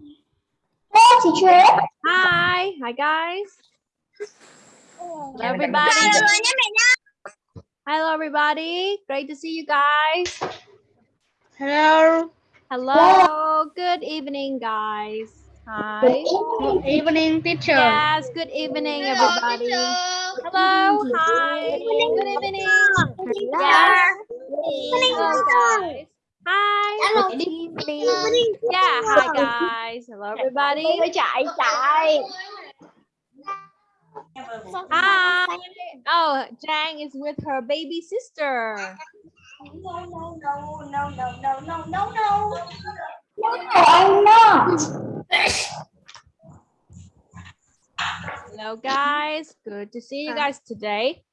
Hello, teacher. Hi, hi guys. Hello everybody. Hello everybody. Great to see you guys. Hello. Hello. Good evening, guys. Hi. Good evening, teacher. Yes. Good evening, everybody. Hello. Hi. Good evening. Yes. Hello, guys. Hi. Good evening. Yeah. Hi, guys. Hello, everybody. chạy chạy. Hi. Oh, Jang is with her baby sister. No, no, no, no, no, no, no, no, no. No, I'm not. Hello, guys. Good to see you guys today.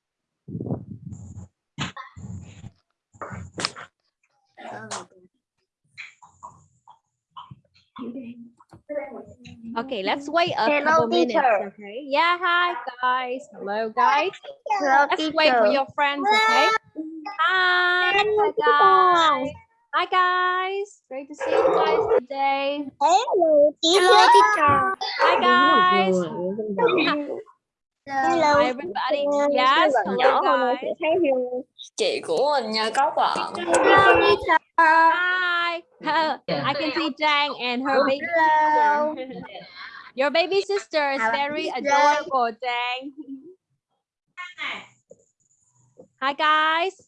Okay, let's wait a Hello, couple minutes. teacher. Okay. Yeah. Hi, guys. Hello, guys. Hello, Let's wait for your friends. Okay. Hi. Hi, guys. Hi, guys. Great to see you guys today. Hello, teacher. Hi, guys. Hello. Hi, everybody. Yes. Hello, guys. Chị của mình nha có bạn. Hi. I can see Jang and her baby Hello. sister. Your baby sister is very adorable, Jang. Hi, guys.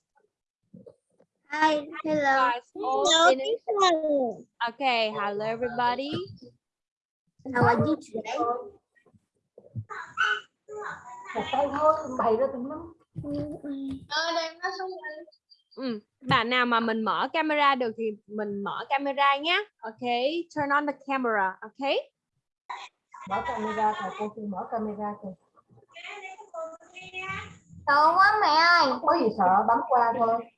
Hi. Hello. Guys. Okay. Hello, everybody. How are you today? Ừ. Bạn nào mà mình mở camera được thì mình mở camera nhé. Okay. Turn on the camera. Okay. mở camera thầy cô chưa mở camera kìa Sợ quá mẹ ơi. không có gì sợ bấm qua thôi Ừm, Con sợ. Con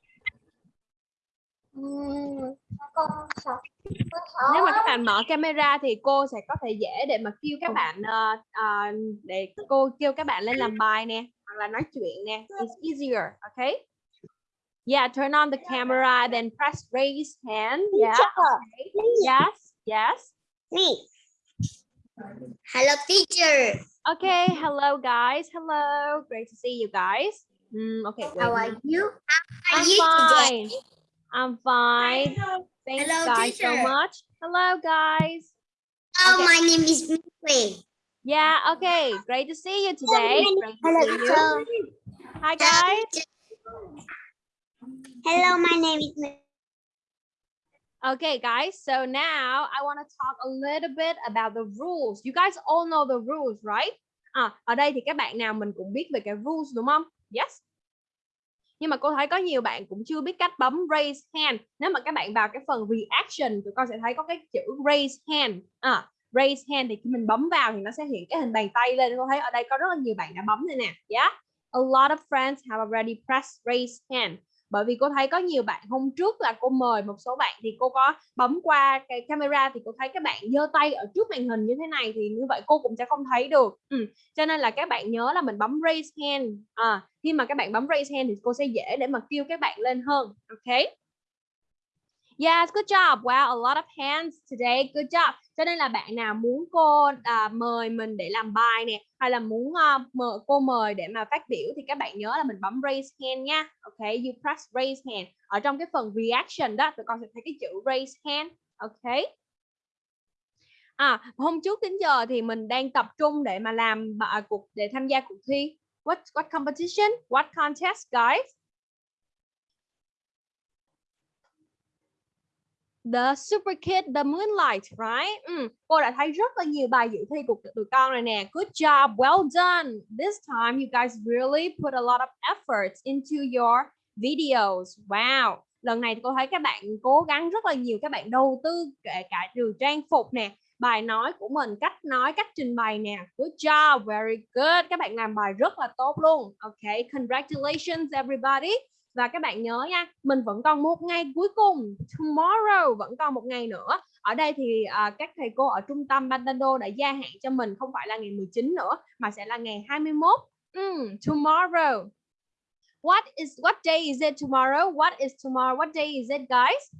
sợ Nếu mà các bạn mở camera thì cô sẽ có thể dễ để mà kêu các bạn ờ, ờ, để cô kêu các bạn lên làm bài nè hoặc là nói chuyện nè. It's easier, okay? Yeah, turn on the camera then press raise hand. Yeah. Okay. Yes. Yes. Me. Hello, teacher. Okay. Hello guys. Hello. Great to see you guys. Mm, okay. How are you? How I'm are you today? I'm fine. Thanks Hello, guys so much. Hello guys. Oh, Okay. my name is Mui. Yeah, okay. Great to see you today. Great to Hello, see you. teacher. Hi guys. Hello, my name is. Okay, guys. So now I want to talk a little bit about the rules. You guys all know the rules, right? À, ở đây thì các bạn nào mình cũng biết về cái rules đúng không? Yes. Nhưng mà cô thấy có nhiều bạn cũng chưa biết cách bấm raise hand. Nếu mà các bạn vào cái phần reaction tụi con sẽ thấy có cái chữ raise hand. À, raise hand thì khi mình bấm vào thì nó sẽ hiện cái hình bàn tay lên. Cô thấy ở đây có rất là nhiều bạn đã bấm đây nè. Yeah. A lot of friends have already pressed raise hand. Bởi vì cô thấy có nhiều bạn hôm trước là cô mời một số bạn thì cô có bấm qua cái camera thì cô thấy các bạn giơ tay ở trước màn hình như thế này thì như vậy cô cũng sẽ không thấy được. Ừ. Cho nên là các bạn nhớ là mình bấm raise hand. À, khi mà các bạn bấm raise hand thì cô sẽ dễ để mà kêu các bạn lên hơn. ok Yes, good job. Wow, a lot of hands today. Good job. Cho nên là bạn nào muốn cô à, mời mình để làm bài nè, hay là muốn uh, mời cô mời để mà phát biểu thì các bạn nhớ là mình bấm raise hand nha. Okay, you press raise hand. Ở trong cái phần reaction đó, tụi con sẽ thấy cái chữ raise hand. Okay. À, hôm trước đến giờ thì mình đang tập trung để mà làm à, cuộc để tham gia cuộc thi. What what competition? What contest, guys? The Super Kid, The Moonlight, right? Ừ, cô đã thấy rất là nhiều bài dự thi của tụi con rồi nè. Good job, well done. This time you guys really put a lot of efforts into your videos. Wow. Lần này cô thấy các bạn cố gắng rất là nhiều. Các bạn đầu tư kể cả từ trang phục nè, bài nói của mình, cách nói, cách trình bày nè. Good job, very good. Các bạn làm bài rất là tốt luôn. Okay, congratulations everybody. Và các bạn nhớ nha, mình vẫn còn một ngày cuối cùng. Tomorrow vẫn còn một ngày nữa. Ở đây thì à, các thầy cô ở trung tâm Bantando đã gia hạn cho mình không phải là ngày 19 nữa mà sẽ là ngày 21. Mm, tomorrow. What is what day is it tomorrow? What is tomorrow? What day is it guys?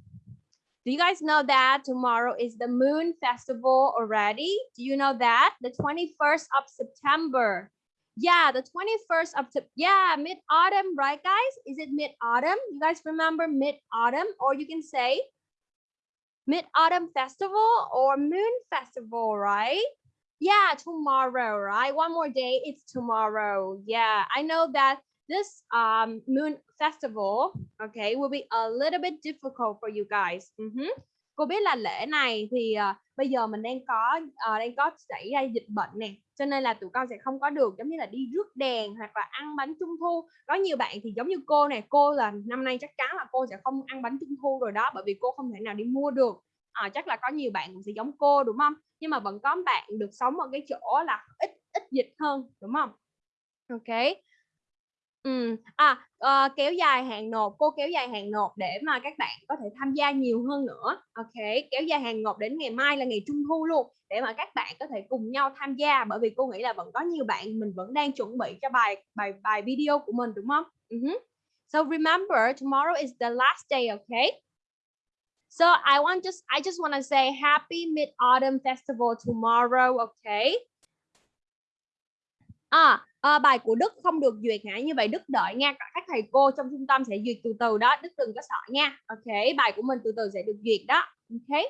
Do you guys know that tomorrow is the moon festival already? Do you know that? The 21st of September. Yeah, the 21st of yeah, mid autumn, right guys? Is it mid autumn? You guys remember mid autumn or you can say mid autumn festival or moon festival, right? Yeah, tomorrow, right? One more day, it's tomorrow. Yeah, I know that this um moon festival, okay, will be a little bit difficult for you guys. Mhm. Cô biết là lễ này thì uh, bây giờ mình đang có uh, đang có xảy ra dịch bệnh nè, cho nên là tụi con sẽ không có được giống như là đi rước đèn hoặc là ăn bánh trung thu. Có nhiều bạn thì giống như cô này, cô là năm nay chắc chắn là cô sẽ không ăn bánh trung thu rồi đó, bởi vì cô không thể nào đi mua được. À, chắc là có nhiều bạn cũng sẽ giống cô đúng không? Nhưng mà vẫn có bạn được sống ở cái chỗ là ít ít dịch hơn đúng không? Ok. Ừ. À ờ, kéo dài hạn nộp cô kéo dài hạn nộp để mà các bạn có thể tham gia nhiều hơn nữa ok kéo dài hạn nộp đến ngày mai là ngày trung thu luôn để mà các bạn có thể cùng nhau tham gia bởi vì cô nghĩ là vẫn có nhiều bạn mình vẫn đang chuẩn bị cho bài bài bài video của mình đúng không uh-huh. so remember tomorrow is the last day okay so I want just I just want to say happy mid autumn festival tomorrow okay À, à, bài của Đức không được duyệt hả? Như vậy Đức đợi nha. Các thầy cô trong trung tâm sẽ duyệt từ từ đó. Đức đừng có sợ nha. Ok, bài của mình từ từ sẽ được duyệt đó. Ok.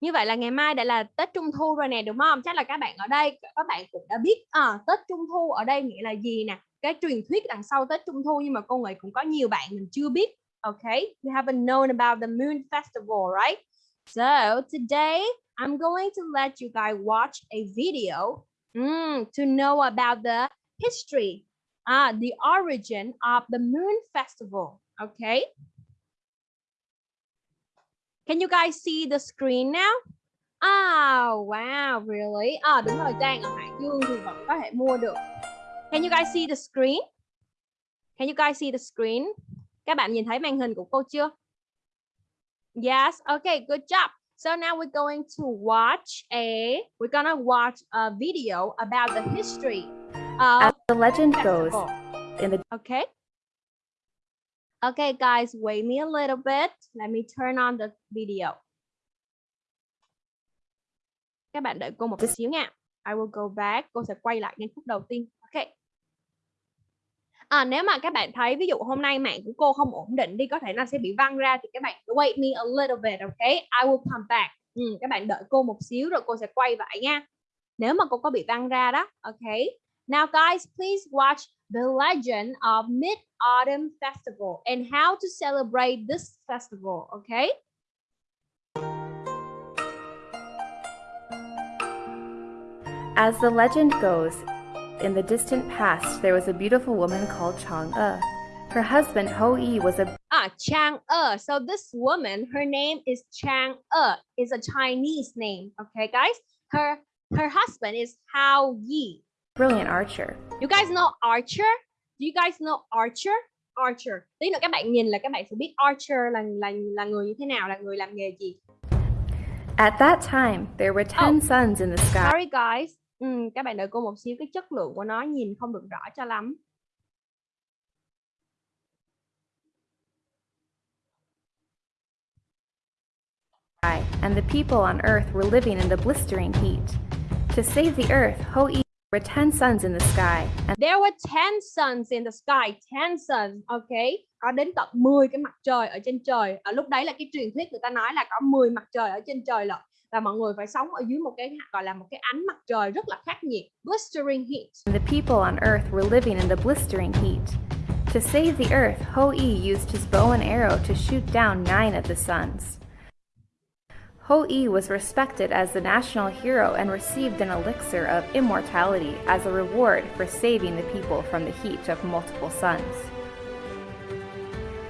Như vậy là ngày mai đã là Tết Trung Thu rồi nè đúng không? Chắc là các bạn ở đây các bạn cũng đã biết à, Tết Trung Thu ở đây nghĩa là gì nè. Cái truyền thuyết đằng sau Tết Trung Thu nhưng mà cô nghĩ cũng có nhiều bạn mình chưa biết. Ok, we haven't known about the Moon Festival, right? So today I'm going to let you guys watch a video mm, to know about the history, uh, the origin of the Moon Festival. Okay. Can you guys see the screen now? Oh, wow, really? À, đúng rồi, Trang ở Hải Dương thì vẫn có thể mua được. Can you guys see the screen? Can you guys see the screen? Các bạn nhìn thấy màn hình của cô chưa? Yes, okay, good job. So now we're going to watch a, we're gonna watch a video about the history of As the legend goes, in the Okay. Okay, guys, wait me a little bit. Let me turn on the video. Các bạn đợi cô một This- xíu nha. I will go back. Cô sẽ quay lại ngay phút đầu tiên. À, nếu mà các bạn thấy ví dụ hôm nay mạng của cô không ổn định đi có thể nó sẽ bị văng ra thì các bạn wait me a little bit okay? I will come back. Ừ, các bạn đợi cô một xíu rồi cô sẽ quay lại nha. Nếu mà cô có bị văng ra đó okay? Now guys please watch the legend of Mid Autumn Festival and how to celebrate this festival okay? As the legend goes, in the distant past there was a beautiful woman called Chang'e. Her husband Hou-yi was a Ah, Chang'e. So this woman, her name is Chang'e. Is a Chinese name. Okay, guys. Her her husband is Hao Yi. brilliant archer. You guys know Archer? Do you guys know Archer? Archer. Tí nữa các bạn nhìn là các bạn sẽ biết Archer là là là người như thế nào, là người làm nghề gì. At that time, there were ten Oh. suns in the sky. Sorry guys. Ừ, các bạn đợi cô một xíu cái chất lượng của nó nhìn không được rõ cho lắm. and the people on earth were living in the blistering heat. To save the earth, Hou-yi were ten suns in the sky, and There were 10 suns in the sky, 10 suns, ok? Có đến tận 10 cái mặt trời ở trên trời. Ở lúc đấy là cái truyền thuyết người ta nói là có 10 mặt trời ở trên trời lận. Và mọi người phải sống ở dưới một cái gọi là một cái ánh mặt trời rất là khắc nghiệt, blistering heat. the people on earth were living in the blistering heat. To save the earth, Hou-yi used his bow and arrow to shoot down nine of the suns. Hou-yi was respected as the national hero and received an elixir of immortality as a reward for saving the people from the heat of multiple suns.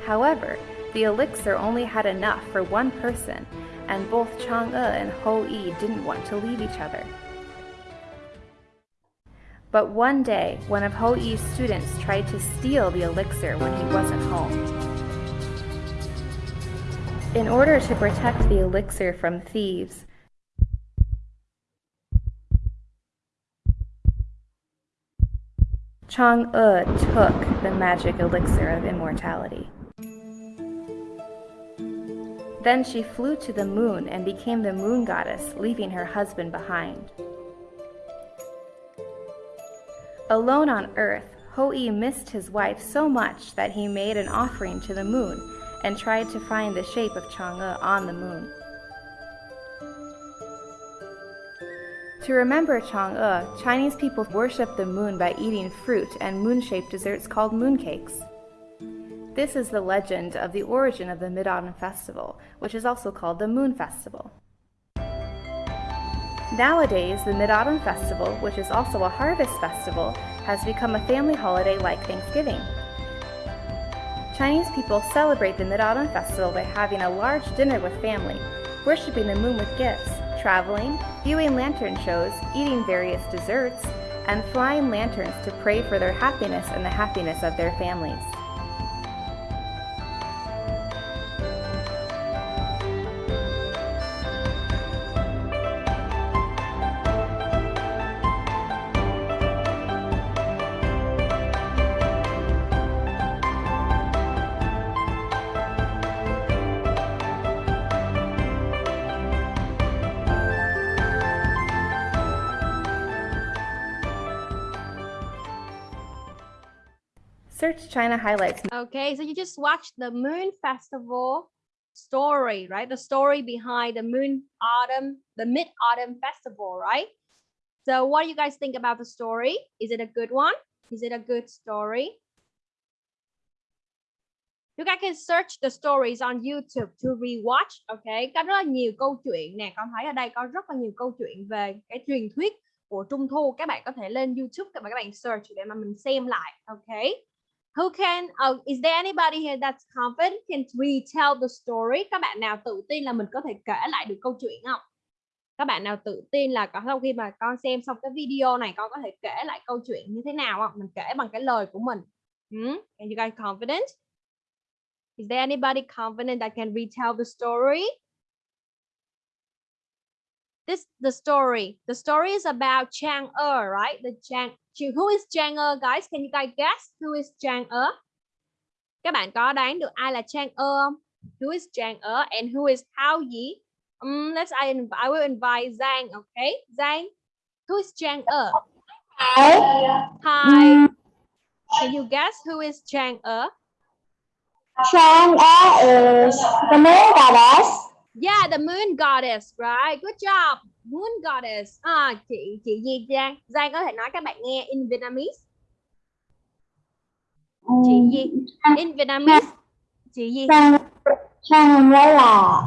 However, the elixir only had enough for one person, and both Chang'e and Hou-yi didn't want to leave each other. But one day, one of Hou-yi's students tried to steal the elixir when he wasn't home. In order to protect the elixir from thieves, Chang'e took the magic elixir of immortality. Then she flew to the moon and became the moon goddess, leaving her husband behind. Alone on Earth, Hou-Yi missed his wife so much that he made an offering to the moon and tried to find the shape of Chang'e on the moon. To remember Chang'e, Chinese people worship the moon by eating fruit and moon-shaped desserts called mooncakes. This is the legend of the origin of the Mid-Autumn Festival, which is also called the Moon Festival. Nowadays, the Mid-Autumn Festival, which is also a harvest festival, has become a family holiday like Thanksgiving. Chinese people celebrate the Mid-Autumn Festival by having a large dinner with family, worshiping the moon with gifts, traveling, viewing lantern shows, eating various desserts, and flying lanterns to pray for their happiness and the happiness of their families. China highlights Okay, so you just watched the Moon Festival story, right? The story behind the Moon Autumn, the Mid Autumn Festival, right? So, what do you guys think about the story? Is it a good one? Is it a good story? You guys can search the stories on YouTube to rewatch. Okay, có rất là nhiều câu chuyện nè. Con thấy ở đây có rất là nhiều câu chuyện về cái truyền thuyết của Trung Thu. Các bạn có thể lên YouTube và các bạn search để mà mình xem lại. Okay. Who can, uh, is there anybody here that's confident can retell the story? Các bạn nào tự tin là mình có thể kể lại được câu chuyện không? Các bạn nào tự tin là có sau khi mà con xem xong cái video này con có thể kể lại câu chuyện như thế nào không? Mình kể bằng cái lời của mình. Hmm? Are you guys confident? Is there anybody confident that can retell the story? This the story. The story is about Chang Er, right? The Chang who is Chang Er, guys? Can you guys guess who is Chang Er? Các bạn có đoán được ai là Chang Er không? Who is Chang Er and who is Hao Yi? Um, let's I, I will invite Zhang, okay? Zhang, who is Chang Er? Hi. Can you guess who is Chang Er? Chang Er is the moon goddess. Yeah, the moon goddess, right? Good job. Moon goddess. À, chị chị gì Giang? Giang có thể nói các bạn nghe in Vietnamese. Chị gì? In Vietnamese. Chị gì? Chang đây là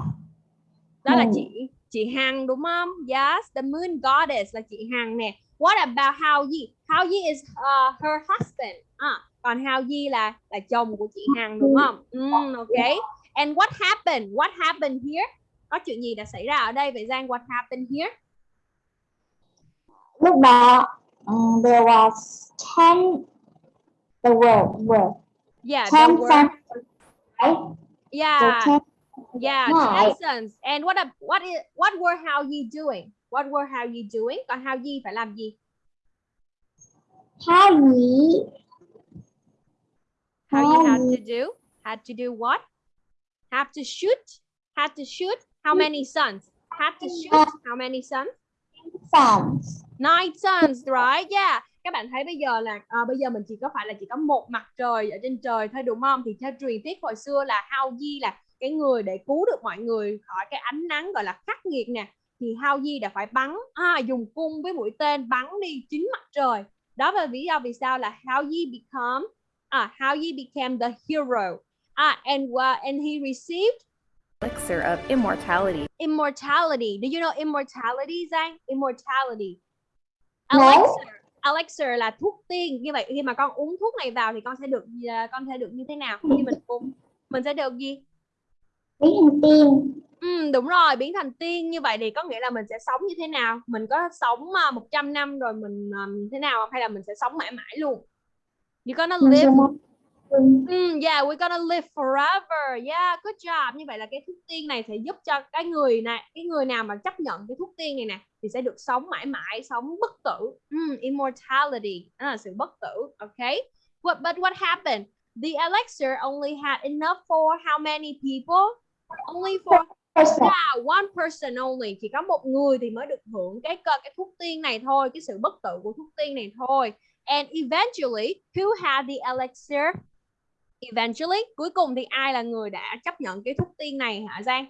Đó là Ừ. chị chị Hằng đúng không? Yes, the moon goddess là chị Hằng nè. What about Hao Yi? Hao Yi is uh, her husband. À, còn Hao Yi là là chồng của chị Hằng đúng không? Mm, okay. And what happened? What happened here? Có chuyện gì đã xảy ra ở đây vậy Giang? What happened here? lúc đó um, there was ten the word word Yeah, ten were right yeah, ten yeah, Right. Texans. And what a, what is what were Hao Yi doing? What were Hao Yi doing? Còn Hao Yi phải làm gì? Hao Yi Hao Yi had Hao to do? Had to do what? Have to shoot? Had to shoot? How many sons? Had to shoot? How many sons? sons Nine sons, right? Yeah. Các bạn thấy bây giờ là à, bây giờ mình chỉ có phải là chỉ có một mặt trời ở trên trời thôi đúng không? Thì theo truyền thuyết hồi xưa là Hao Di là cái người để cứu được mọi người khỏi cái ánh nắng gọi là khắc nghiệt nè. Thì Hao Di đã phải bắn à, dùng cung với mũi tên bắn đi chính mặt trời. Đó là lý do vì sao là Hao Di become à, Hao Di became the hero. Ah, and uh, and he received elixir of immortality. immortality. Do you know immortality, Giang? Immortality. No. Elixir. Elixir là thuốc tiên. Như vậy khi mà con uống thuốc này vào thì con sẽ được à, con sẽ được như thế nào? Khi mình uống mình sẽ được gì? biến thành tiên Ừ, đúng rồi, biến thành tiên như vậy thì có nghĩa là mình sẽ sống như thế nào? Mình có sống uh, 100 năm rồi mình um, thế nào không? hay là mình sẽ sống mãi mãi luôn? You gonna live Mm, yeah, we're gonna live forever. Yeah, good job. Như vậy là cái thuốc tiên này sẽ giúp cho cái người này, cái người nào mà chấp nhận cái thuốc tiên này nè thì sẽ được sống mãi mãi, sống bất tử. Mm, immortality, đó là sự bất tử. Okay. What, but what happened? The elixir only had enough for how many people? only for yeah, one person only chỉ có một người thì mới được hưởng cái cơ cái thuốc tiên này thôi cái sự bất tử của thuốc tiên này thôi and eventually who had the elixir eventually cuối cùng thì ai là người đã chấp nhận cái thuốc tiên này hả Giang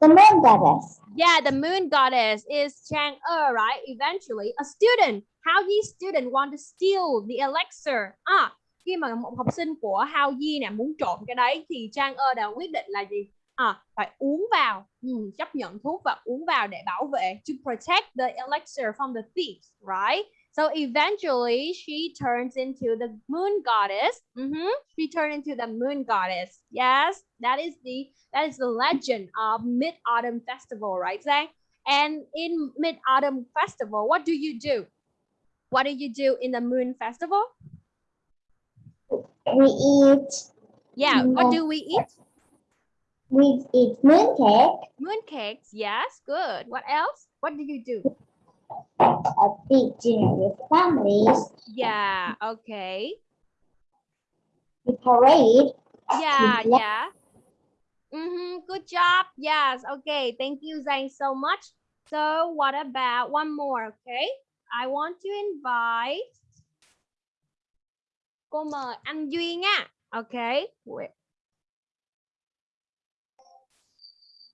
The moon goddess. Yeah, the moon goddess is Chang Er, right? Eventually, a student. How Yi student want to steal the elixir. À, khi mà một học sinh của Hao Yi nè muốn trộm cái đấy thì Chang Er đã quyết định là gì? À, phải uống vào, ừ, chấp nhận thuốc và uống vào để bảo vệ to protect the elixir from the thieves, right? So eventually she turns into the moon goddess. Mhm. She turned into the moon goddess. Yes, that is the that is the legend of Mid Autumn Festival, right, Zang? And in Mid Autumn Festival, what do you do? What do you do in the Moon Festival? We eat Yeah, what Mm, do we eat? we eat moon cake, Moon cakes. Yes, good. What else? What do you do? A big dinner with families. Yeah, okay. We parade. Yeah, Yeah. yeah. Mm-hmm. Good job. Yes. Okay. Thank you, Zane, so much. So what about one more? Okay. I want to invite cô mời anh Duy nha. Okay.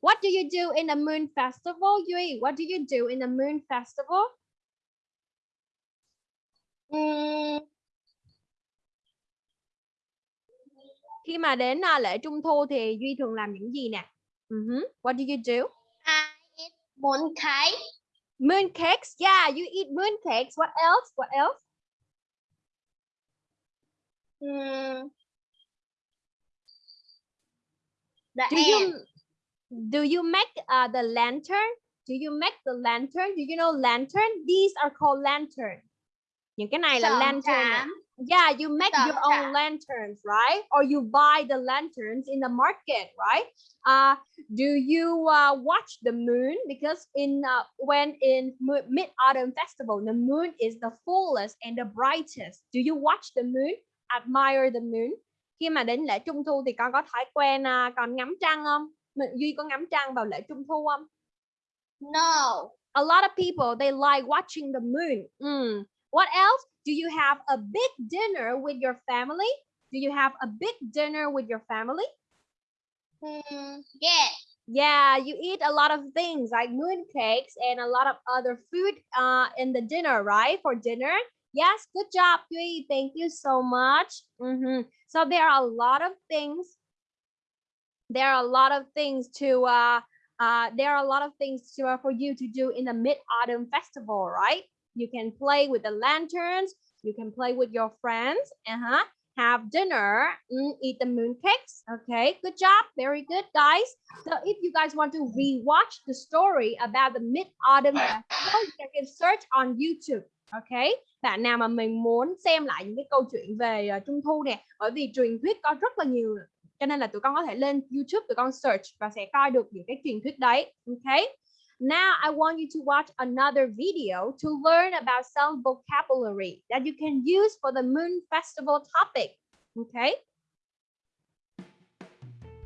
What do you do in the Moon Festival, Duy? What do you do in the Moon Festival? Mm, Khi mà đến à, lễ Trung thu thì Duy thường làm những gì nè? Mhm. What do you do? I eat moon cake. Moon cakes. Yeah, you eat moon cakes. What else? What else? Mm, the Do end. you do you make uh, the lantern? Do you make the lantern? Do you know lantern? These are called lantern. Những cái này là Sờn lantern. nè. trám. Yeah, you make Sờn your own trám. lanterns, right? Or you buy the lanterns in the market, right? Uh, do you uh, watch the moon? Because in uh, when in Mid Autumn Festival, the moon is the fullest and the brightest. Do you watch the moon? Admire the moon? Khi mà đến lễ Trung thu thì con có thói quen uh, còn ngắm trăng không? Duy có ngắm trăng vào lễ Trung thu không? No. a lot of people they like watching the moon Mm. what else do you have a big dinner with your family do you have a big dinner with your family Mm, yes. yeah you eat a lot of things like moon cakes and a lot of other food uh, in the dinner right for dinner yes good job Duy. thank you so much Mhm. so there are a lot of things there are a lot of things to uh, uh, there are a lot of things to, uh, for you to do in the mid-autumn festival right? You can play with the lanterns you can play with your friends uh-huh have dinner mm, eat the moon cakes okay good job very good guys. So if you guys want to rewatch the story about the mid-autumn festival you can search on youtube okay? Bạn nào mà mình muốn xem lại những cái câu chuyện về uh, trung thu nè bởi vì truyền thuyết có rất là nhiều cho nên là tụi con có thể lên YouTube tụi con search và sẽ coi được những cái truyền thuyết đấy. Okay now I want you to watch another video to learn about some vocabulary that you can use for the moon festival topic. Okay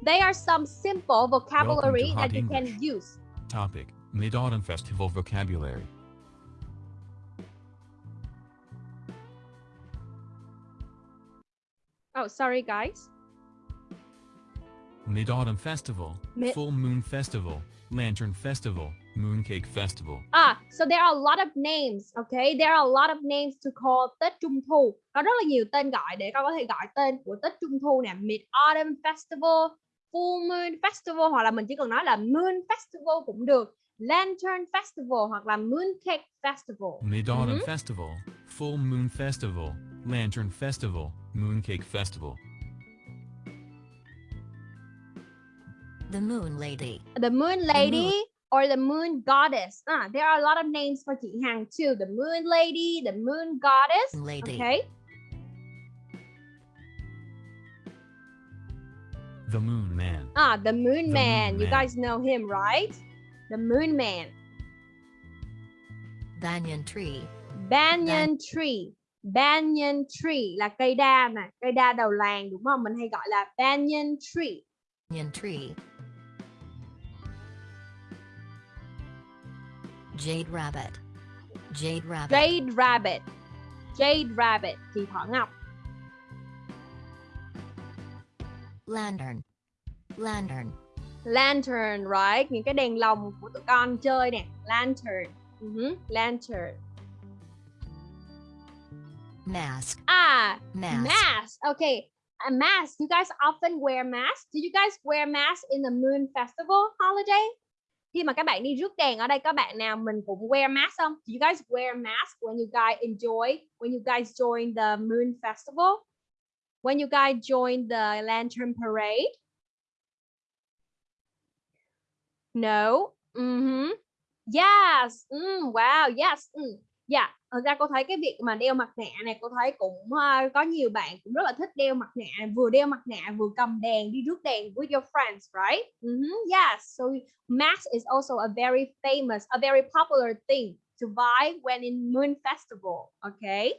they are some simple vocabulary that you can English. use. Topic Mid Autumn Festival Vocabulary. oh sorry guys Mid Autumn Festival. Mid- Full Moon Festival. Lantern Festival. Mooncake Festival. Ah, so there are a lot of names, okay? There are a lot of names to call Tết Trung Thu. Có rất là nhiều tên gọi để con có thể gọi tên của Tết Trung Thu nè, Mid Autumn Festival, Full Moon Festival hoặc là mình chỉ cần nói là Moon Festival cũng được. Lantern Festival hoặc là Mooncake Festival. Mid Autumn Mhm. Festival. Full Moon Festival. Lantern Festival. Mooncake Festival. The Moon Lady. The Moon Lady or the Moon Goddess. Ah, there are a lot of names for chị Hằng too. The Moon Lady, the Moon Goddess. Lady. Okay. The Moon Man. Ah, the Moon The Man. Moon You Man. guys know him, right? The Moon Man. Banyan Tree. Banyan tree. Banyan tree là cây đa nè, cây đa đầu làng đúng không? Mình hay gọi là banyan tree. Banyan Tree. Jade rabbit. Jade rabbit. Jade rabbit. Jade rabbit thì thỏ ngọc. Lantern. Lantern. Lantern, right? Những cái đèn lồng của tụi con chơi nè. Lantern. Mhm, Lantern. Mask. Ah, Mask. mask. Okay. A mask. You guys often wear masks. Did you guys wear masks in the Moon Festival holiday? Khi mà các bạn đi rước đèn ở đây các bạn nào mình cũng wear mask không? Do you guys wear mask when you guys enjoy when you guys join the Moon Festival? When you guys join the Lantern Parade? No. Mhm. Yes. Mm, wow. Yes. Mm. Dạ, thật ra cô thấy cái việc mà đeo mặt nạ này cô thấy cũng uh, có nhiều bạn cũng rất là thích đeo mặt nạ, vừa đeo mặt nạ vừa cầm đèn đi rước đèn with your friends, right? Mhm, Yes, so mask is also a very famous, a very popular thing to buy when in Moon Festival, okay?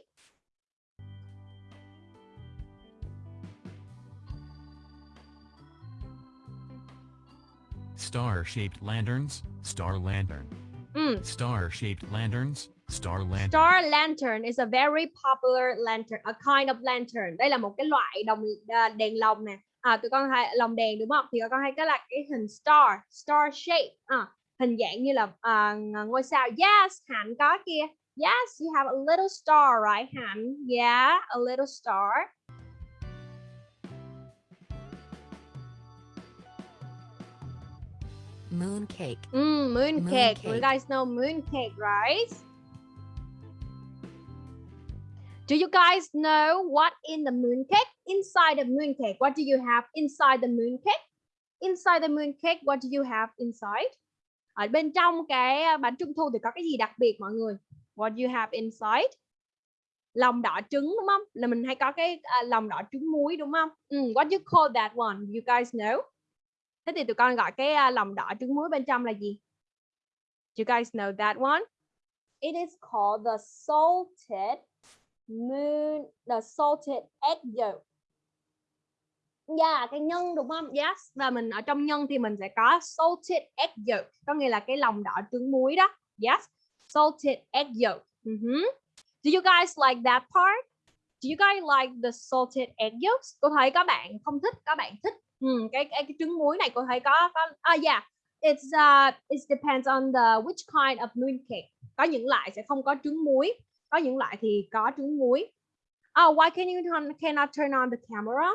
Star-shaped lanterns, star lantern. Mm. Star-shaped lanterns, star lantern. Star lantern is a very popular lantern, a kind of lantern. Đây là một cái loại đồng à, đèn lồng nè. À, tụi con hay lồng đèn đúng không? Thì con hay cái là cái hình star, star shape, à, hình dạng như là à, ngôi sao. Yes, Hạnh có kia. Yes, you have a little star, right, Hạnh? Yeah, a little star. Moon cake. Mm, moon, Moon cake. You guys know moon cake, right? Do you guys know what in the moon cake? Inside the moon cake, what do you have inside the moon cake? Inside the moon cake, what do you have inside? Ở bên trong cái ờ, bánh trung thu thì có cái gì đặc biệt mọi người? What do you have inside? Lòng đỏ trứng đúng không? Là mình hay có cái à, lòng đỏ trứng muối đúng không? Mm, what do you call that one? You guys know? Thế thì tụi con gọi cái à, lòng đỏ trứng muối bên trong là gì? Do you guys know that one? It is called the salted moon, the salted egg yolk. Yeah, cái nhân đúng không? Yes. Và mình ở trong nhân thì mình sẽ có salted egg yolk, có nghĩa là cái lòng đỏ trứng muối đó. Yes. Salted egg yolk. Hmm. Do you guys like that part? Do you guys like the salted egg yolks? Cô thấy các bạn không thích, các bạn thích. Ừ, cái, cái cái trứng muối này cô thấy có có à yeah. It's uh it depends on the which kind of mooncake. Có những loại sẽ không có trứng muối, có những loại thì có trứng muối. Oh, why can you turn, cannot turn on the camera?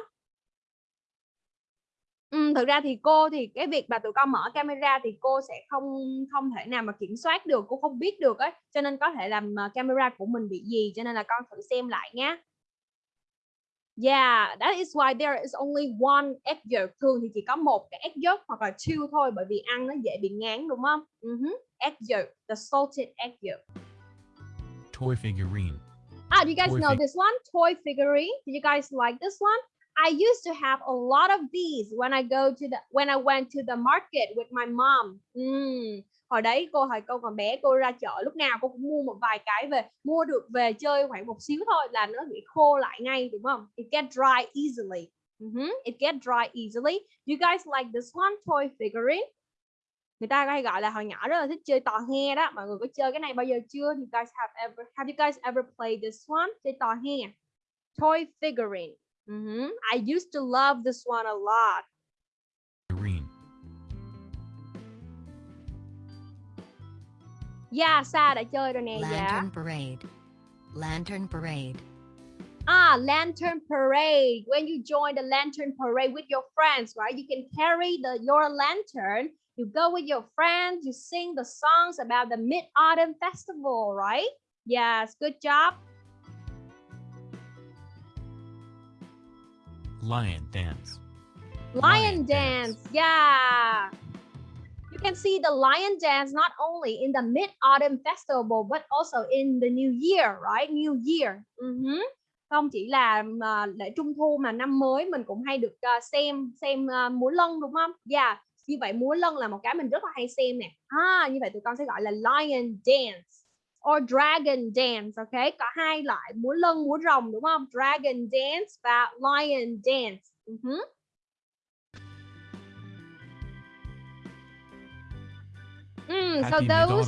Ừ, thực ra thì cô thì cái việc mà tụi con mở camera thì cô sẽ không không thể nào mà kiểm soát được, cô không biết được ấy, cho nên có thể làm ờ, camera của mình bị gì, cho nên là con thử xem lại nhé. Yeah, that is why there is only one egg yolk. Thường thì chỉ có một cái egg yolk hoặc là two thôi bởi vì ăn nó dễ bị ngán đúng không? Mhm, Egg yolk, the salted egg yolk. Toy figurine. Ah, do you guys Toy know this one? Toy figurine. Do you guys like this one? I used to have a lot of these when I go to the when I went to the market with my mom. Mm. Hồi đấy cô hồi cô còn bé cô ra chợ lúc nào cô cũng mua một vài cái về mua được về chơi khoảng một xíu thôi là nó bị khô lại ngay đúng không? It get dry easily. Mhm, It get dry easily. Do you guys like this one toy figurine? Người ta hay gọi là hồi nhỏ rất là thích chơi tò he đó. Mọi người có chơi cái này bao giờ chưa? You guys have ever have you guys ever played this one? Chơi tò he. Toy figurine. Mhm, I used to love this one a lot. Figurine. Yeah, Sa đã chơi rồi nè. Dạ. Lantern parade. Lantern parade. Ah, lantern parade. When you join the lantern parade with your friends, right? You can carry the your lantern. You go with your friends. You sing the songs about the Mid Autumn Festival, right? Yes, good job. Lion dance. Lion, Lion dance. dance. Yeah. You can see the lion dance not only in the Mid Autumn Festival but also in the New Year, right? New Year. Mhm. Không chỉ là mà lễ Trung thu mà năm mới mình cũng hay được ờ, xem xem ờ, múa lân đúng không? Yeah. Như vậy múa lân là một cái mình rất là hay xem nè. À, như vậy tụi con sẽ gọi là lion dance or dragon dance, ok? Có hai loại múa lân, múa rồng đúng không? Dragon dance và lion dance. Mhm. Mm, so those.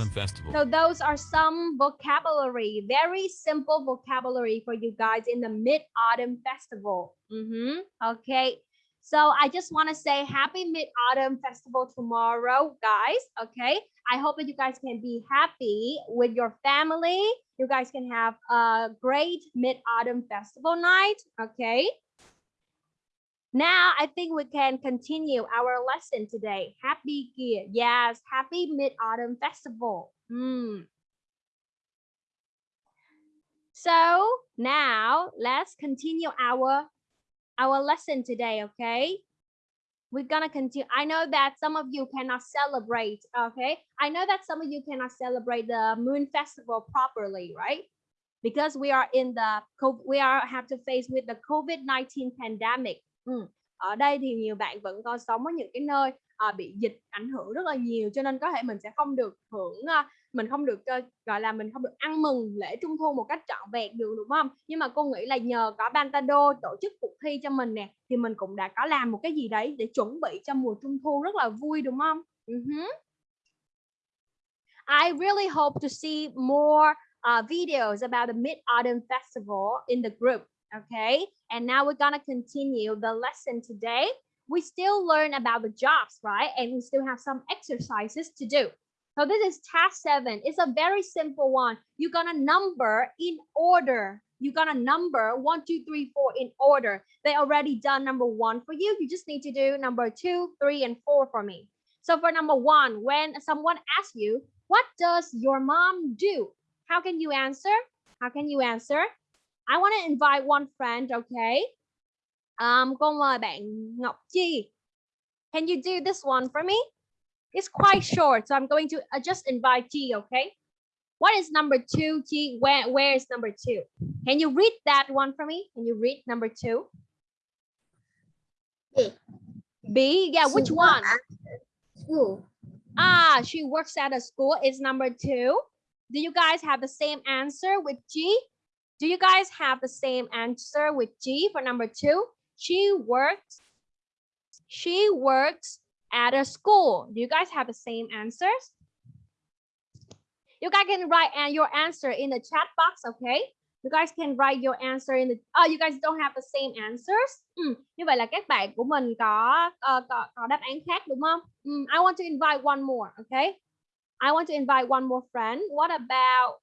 So those are some vocabulary, very simple vocabulary for you guys in the Mid-Autumn Festival. Mhm, Okay. So I just want to say happy Mid-Autumn Festival tomorrow, guys. Okay. I hope that you guys can be happy with your family. You guys can have a great Mid-Autumn Festival night. Okay. Now I think we can continue our lesson today. Happy Gear. Yes, happy Mid-Autumn Festival. Hmm. So now let's continue our our lesson today, okay? We're gonna continue. I know that some of you cannot celebrate, okay? I know that some of you cannot celebrate the Moon Festival properly, right? Because we are in the COVID, we are have to face with the COVID-19 pandemic. Ừ. Ở đây thì nhiều bạn vẫn còn sống ở những cái nơi à, bị dịch ảnh hưởng rất là nhiều cho nên có thể mình sẽ không được hưởng à, mình không được uh, gọi là mình không được ăn mừng lễ trung thu một cách trọn vẹn được đúng không? Nhưng mà cô nghĩ là nhờ có Bantado tổ chức cuộc thi cho mình nè thì mình cũng đã có làm một cái gì đấy để chuẩn bị cho mùa trung thu rất là vui đúng không? Uh-huh. I really hope to see more uh, videos about the Mid-Autumn Festival in the group okay and now we're gonna continue the lesson today. We still learn about the jobs right? And we still have some exercises to do. So this is task seven. It's a very simple one. You're gonna number in order. You're gonna number one, two, three, four in order. They already done number one for you. You just need to do number two, three, and four for me. So for number one, when someone asks you, what does your mom do? How can you answer? How can you answer? I want to invite one friend, okay? Um, cô mời bạn Ngọc Chi. Can you do this one for me? It's quite short, so I'm going to uh, just invite G, okay? What is number two, G? Where, where is number two? Can you read that one for me? Can you read number two? B. B, yeah, which one? School. Ah, she works at a school. Is number two. Do you guys have the same answer with G? Do you guys have the same answer with G for number two? She works. She works at a school. Do you guys have the same answers? You guys can write and your answer in the chat box, okay? You guys can write your answer in the. Oh, you guys don't have the same answers. Ừ, như vậy là các bạn của mình có uh, có, có đáp án khác đúng không? Ừ, I want to invite one more, okay? I want to invite one more friend. What about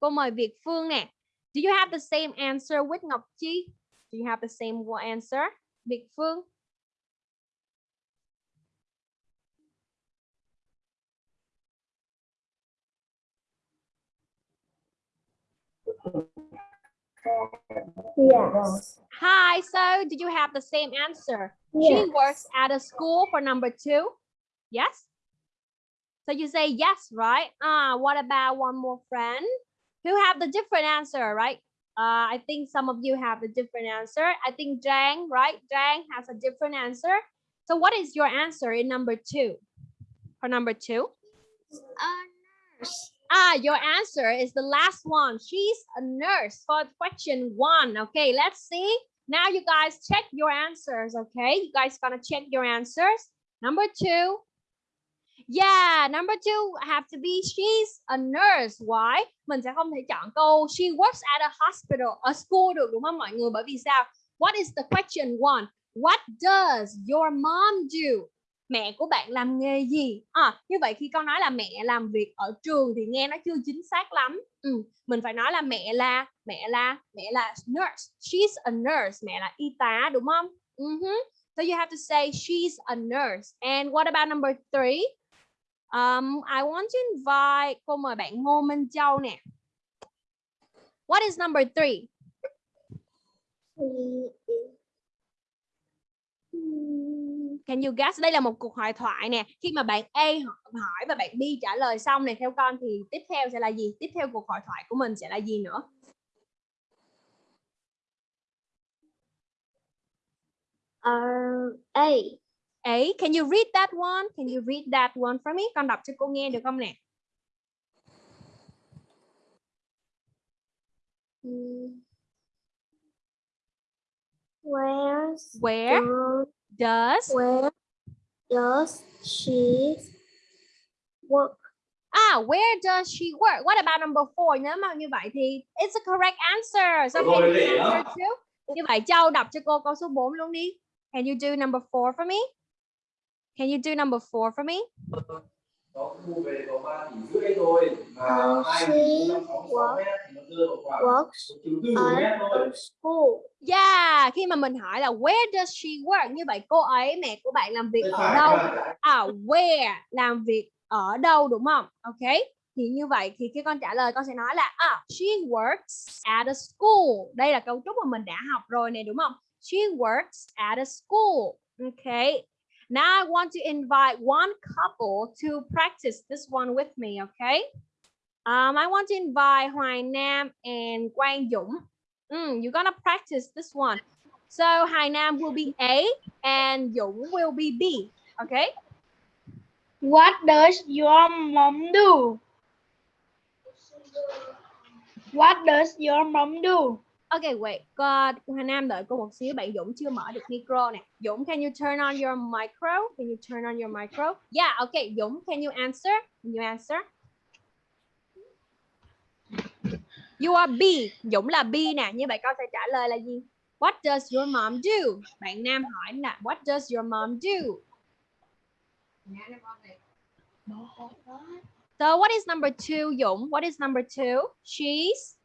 cô mời Việt Phương nè. Do you have the same answer with Ngọc Chi? Do you have the same answer? Việt Phương? Yes. Hi, so did you have the same answer? She works at a school for number two. Yes? So you say yes, right? Uh, what about one more friend? Who have the different answer, right? Uh, I think some of you have the different answer. I think Jang, right? Jang has a different answer. So what is your answer in number two? For number two? Ah, your answer is the last one. She's a nurse for question one. Okay, let's see. Now you guys check your answers, okay? You guys gonna check your answers. Number two. Yeah, number two have to be she's a nurse. Why? Mình sẽ không thể chọn câu she works at a hospital, a school được đúng không mọi người? Bởi vì sao? What is the question one? What does your mom do? Mẹ của bạn làm nghề gì? À, như vậy khi con nói là mẹ làm việc ở trường thì nghe nó chưa chính xác lắm. Ừ, mình phải nói là mẹ là mẹ là mẹ là nurse. She's a nurse. Mẹ là y tá đúng không? Uh-huh. So you have to say she's a nurse. And what about number three? Um, I want to invite cô mời bạn Ngô Minh Châu nè. What is number three? Hmm. Can you guess? Đây là một cuộc hội thoại nè. Khi mà bạn A hỏi và bạn B trả lời xong này theo con thì tiếp theo sẽ là gì? Tiếp theo cuộc hội thoại của mình sẽ là gì nữa? Uh, A. A, can you read that one? Can you read that one for me? Con đọc cho cô nghe được không nè? Where Where does where does she work? Ah, where does she work? What about number four? Nếu mà như vậy thì it's a correct answer. So can you answer too? Như vậy Châu đọc cho cô câu số 4 luôn đi. Can you do number four for me? Can you do number four for me? nó mua về có 3 tỷ rưỡi thôi mà Ờ, hai she nghìn năm sáu sáu mét Works at school. Yeah, khi mà mình hỏi là where does she work? Như vậy cô ấy, mẹ của bạn làm việc ở đâu? À, where làm việc ở đâu đúng không? Ok. Thì như vậy thì khi con trả lời con sẽ nói là à, she works at a school. Đây là cấu trúc mà mình đã học rồi này đúng không? She works at a school. Okay. Now I want to invite one couple to practice this one with me, okay? Um, I want to invite Hoài Nam and Quang Dũng. Mm, you're gonna practice this one. So Hoài Nam will be A and Dũng will be B, okay? What does your mom do? What does your mom do? Okay, wait. Cô Hoài Nam đợi cô một xíu. Bạn Dũng chưa mở được micro nè. Dũng, can you turn on your micro? Can you turn on your micro? Yeah, okay. Dũng, can you answer? Can you answer? You are B. Dũng là B nè. Như vậy con sẽ trả lời là gì? What does your mom do? Bạn Nam hỏi là What does your mom do? So what is number two, Dũng? What is number two? She's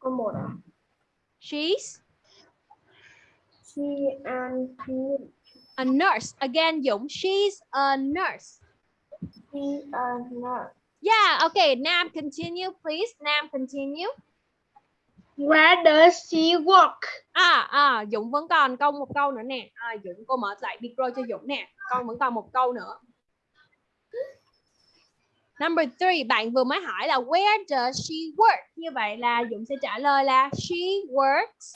Câu một ạ. she's She and a nurse. Again, Dũng, she's a nurse. he and nurse. Yeah, okay. Nam, continue, please. Nam, continue. Where does she work? À, à, Dũng vẫn còn câu một câu nữa nè. À, Dũng, cô mở lại micro cho Dũng nè. Con vẫn còn một câu nữa. Number three, bạn vừa mới hỏi là where does she work? Như vậy là Dũng sẽ trả lời là she works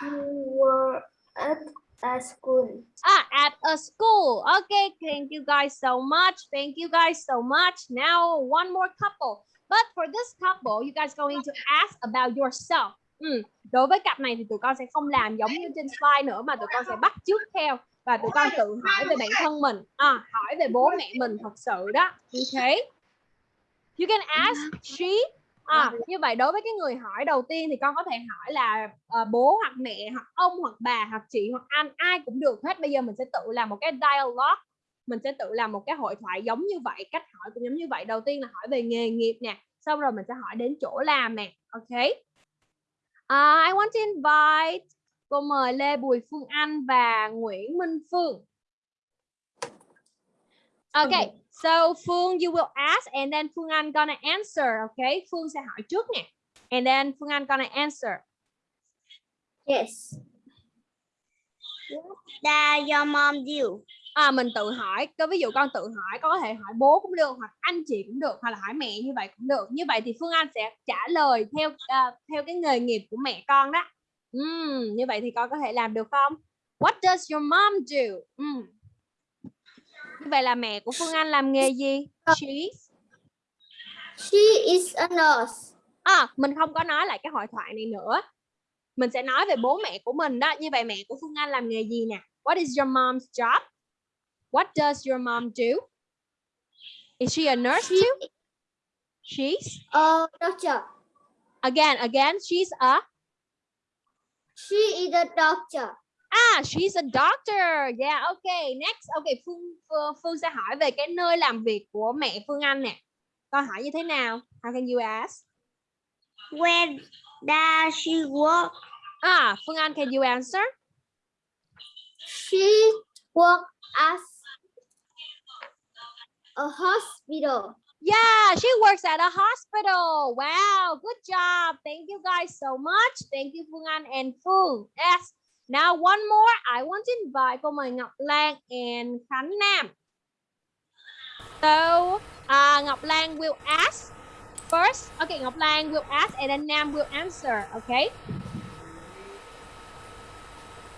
She work at a school. Ah, at a school. Okay, thank you guys so much. Thank you guys so much. Now, one more couple. But for this couple, you guys going to ask about yourself. Ừ. Đối với cặp này thì tụi con sẽ không làm giống như trên slide nữa mà tụi con sẽ bắt chước theo và tụi con tự hỏi về bản thân mình, à, hỏi về bố mẹ mình thật sự đó. Okay. You can ask she. À, như vậy đối với cái người hỏi đầu tiên thì con có thể hỏi là ờ, bố hoặc mẹ hoặc ông hoặc bà hoặc chị hoặc anh ai cũng được hết. Bây giờ mình sẽ tự làm một cái dialogue mình sẽ tự làm một cái hội thoại giống như vậy cách hỏi cũng giống như vậy. Đầu tiên là hỏi về nghề nghiệp nè xong rồi mình sẽ hỏi đến chỗ làm nè ok? À, I want to invite cô mời Lê Bùi Phương Anh và Nguyễn Minh Phương. Okay, so Phương you will ask and then Phương Anh gonna answer, okay? Phương sẽ hỏi trước nè. And then Phương Anh gonna answer. Yes. What does your mom do? À, mình tự hỏi, có ví dụ con tự hỏi, con có thể hỏi bố cũng được hoặc anh chị cũng được hoặc là hỏi mẹ như vậy cũng được. Như vậy thì Phương Anh sẽ trả lời theo à, theo cái nghề nghiệp của mẹ con đó. Ừm, như vậy thì con có thể làm được không? What does your mom do? Ừm. Vậy là mẹ của Phương Anh làm nghề gì? She She is a nurse. À, mình không có nói lại cái hội thoại này nữa. Mình sẽ nói về bố mẹ của mình đó. Như vậy mẹ của Phương Anh làm nghề gì nè? What is your mom's job? What does your mom do? Is she a nurse too? She's A doctor. again, again, she's a She is a doctor. Ah, she's a doctor. Yeah, okay. Next, okay, Phương Phương, Phương sẽ hỏi về cái nơi làm việc của mẹ Phương Anh nè. Câu hỏi như thế nào? How can you ask? Where does she work? Ah, Phương Anh, can you answer? She works as a hospital. Yeah, she works at a hospital. Wow, good job. Thank you guys so much. Thank you Phương Anh and Phương. Yes. Now one more. I want to invite cô mời Ngọc Lan and Khánh Nam. So, uh, Ngọc Lan will ask first. Okay, Ngọc Lan will ask and then Nam will answer. Okay.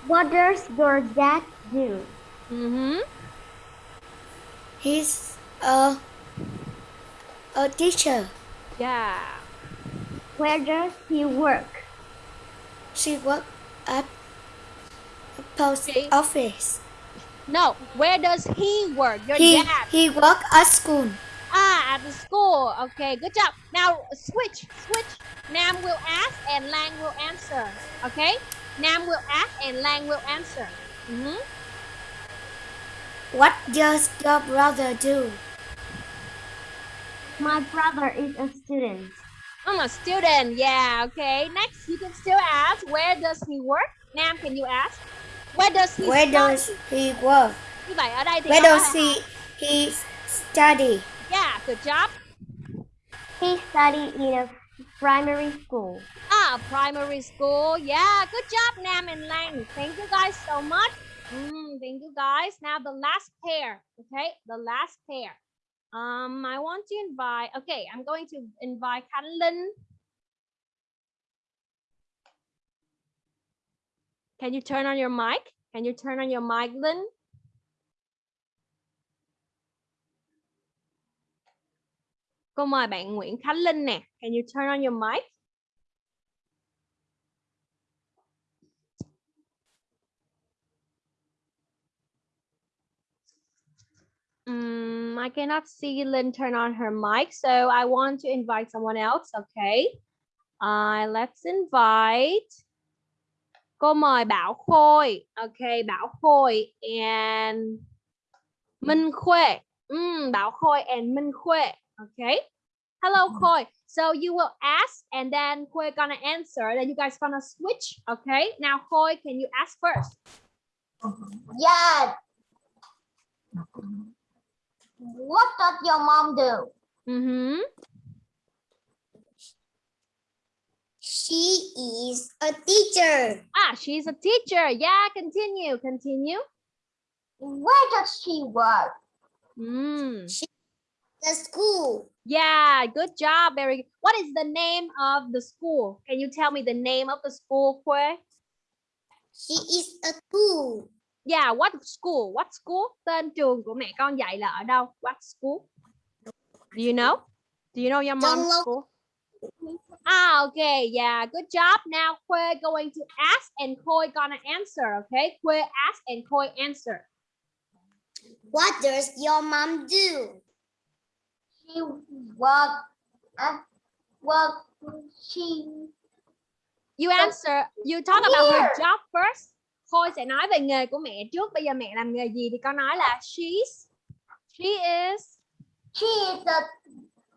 What does your dad do? Mm-hmm. He's a a teacher. Yeah. Where does he work? She works at post She- office. No, where does he work? Your He dad. he work at school. Ah, at the school. Okay, good job. Now switch, switch. Nam will ask and Lang will answer. Okay? Nam will ask and Lang will answer. Mhm. What does your brother do? My brother is a student. I'm a student. Yeah, okay. Next, you can still ask, where does he work? Nam, can you ask? Where does he Where study? does he work? Như vậy ở đây thì Where does he he study? Yeah, good job. He studied in a primary school. Ah, primary school. Yeah, good job, Nam and Lang. Thank you guys so much. Mm, thank you guys. Now the last pair. Okay, the last pair. Um, I want to invite. Okay, I'm going to invite Khánh Can you turn on your mic? Can you turn on your mic, Linh? Cô mời bạn Nguyễn Khánh Linh nè. Can you turn on your mic? Mm, I cannot see Lynn turn on her mic, so I want to invite someone else. Okay. Uh, let's invite. Cô mời Bảo Khôi. Okay, Bảo Khôi and Minh Khuê. Mm, Bảo Khôi and Minh Khuê. Okay. Hello, Khôi. So you will ask and then Khôi gonna answer. Then you guys gonna switch. Okay. Now, Khôi, can you ask first? Yeah. What does your mom do? Mm-hmm. She is a teacher. Ah, she's a teacher. Yeah, continue, continue. Where does she work? Mm. The school. Yeah, good job. Very good. What is the name of the school? Can you tell me the name of the school, Kwe? She is a school. Yeah, what school? What school? Tên trường của mẹ con dạy là ở đâu? What school? Do you know? Do you know your mom's school? Ah, okay. Yeah, good job. Now, Kwe going to ask and Koi gonna answer, okay? Kwe ask and Koi answer. What does your mom do? She work at work. She You answer, you talk about her job first. Khôi sẽ nói về nghề của mẹ trước. Bây giờ mẹ làm nghề gì thì con nói là she's she is she is a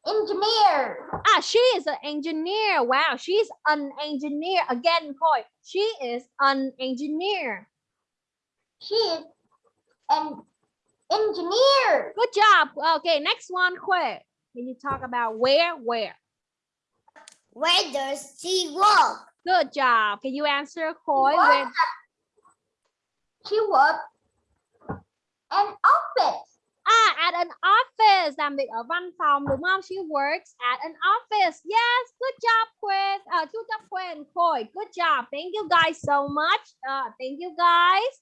engineer. ah she is an engineer. Wow, she's an engineer. Again, Khôi, she is an engineer. She is an engineer. Good job. Okay, next one, Khôi. Can you talk about where, where? Where does she work? Good job. Can you answer? What? Where? She work an office. Ah, at an office. Làm việc ở văn phòng đúng không? She works at an office. Yes, good job, Quinn. Uh, good job, Quinn. Khôi. Good job. Thank you guys so much. Uh, thank you guys.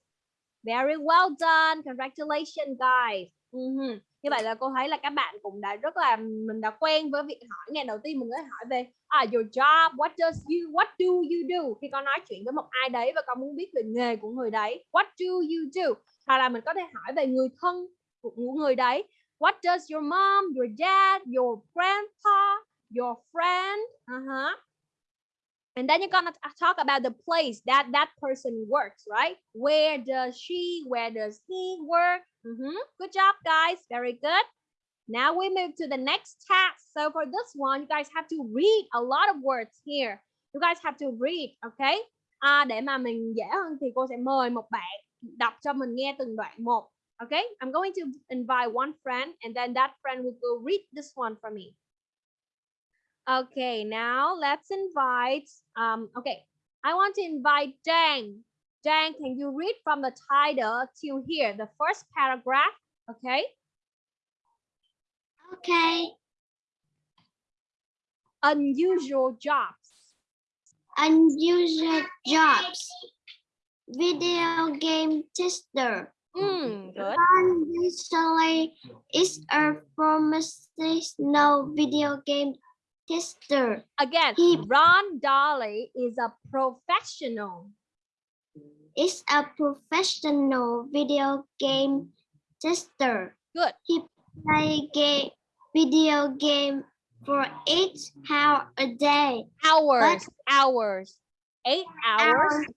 Very well done. Congratulations, guys. Mhm. Như vậy là cô thấy là các bạn cũng đã rất là mình đã quen với việc hỏi ngày đầu tiên mình mới hỏi về à, your job, what does you, what do you do khi con nói chuyện với một ai đấy và con muốn biết về nghề của người đấy, what do you do, hoặc là mình có thể hỏi về người thân của người đấy, what does your mom, your dad, your grandpa, your friend, uh-huh. And then you're gonna talk about the place that that person works, right? Where does she, where does he work? Mhm. Good job, guys. Very good. Now we move to the next task. So for this one, you guys have to read a lot of words here. You guys have to read, okay? À, để mà mình dễ hơn thì cô sẽ mời một bạn đọc cho mình nghe từng đoạn một. Okay? I'm going to invite one friend and then that friend will go read this one for me. Okay, now let's invite, um, okay, I want to invite Dang. Dang, can you read from the title to here, the first paragraph, okay? Okay. Unusual jobs. Unusual jobs. Video game tester. Mm, good. Ron Weasley is a professional video game tester. Again, He- Ron Dolly is a professional. is a professional video game tester. Good. He play game video game for eight hours a day. Hours, but hours. Eight hours. Hours-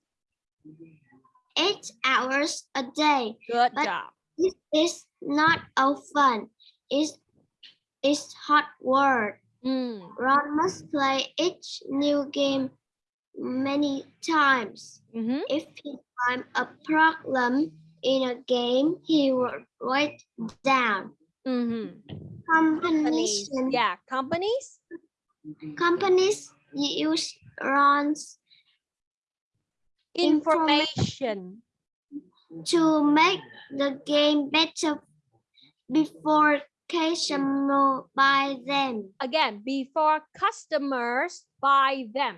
Eight hours a day. Good But- job. This is not all fun. It's it's hard work. Mm. Ron must play each new game many times. mhm. If he finds a problem in a game, he will write down. Mhm. Companies, Companies. Yeah, companies. companies use Ron's Information. to make the game better before customer buy them. Again, before customers buy them.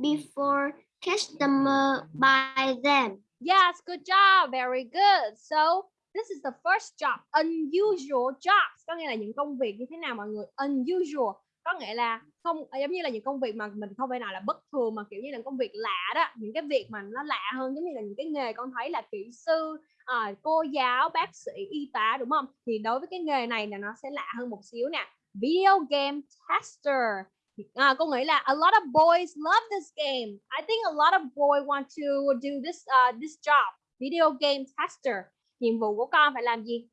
Before customer buy them. Yes, good job. Very good. So, this is the first job. Unusual jobs. Có nghĩa là những công việc như thế nào mọi người? Unusual. Có nghĩa là không ờ, giống như là những công việc mà mình không phải nào là bất thường mà kiểu như là công việc lạ đó. Những cái việc mà nó lạ hơn giống như là những cái nghề con thấy là kỹ sư, à, cô giáo, bác sĩ, y tá đúng không? Thì đối với cái nghề này là nó sẽ lạ hơn một xíu nè. Video game tester. À, cô nghĩ là a lot of boys love this game. I think a lot of boys want to do this uh, this job. Video game tester. Nhiệm vụ của con phải làm gì?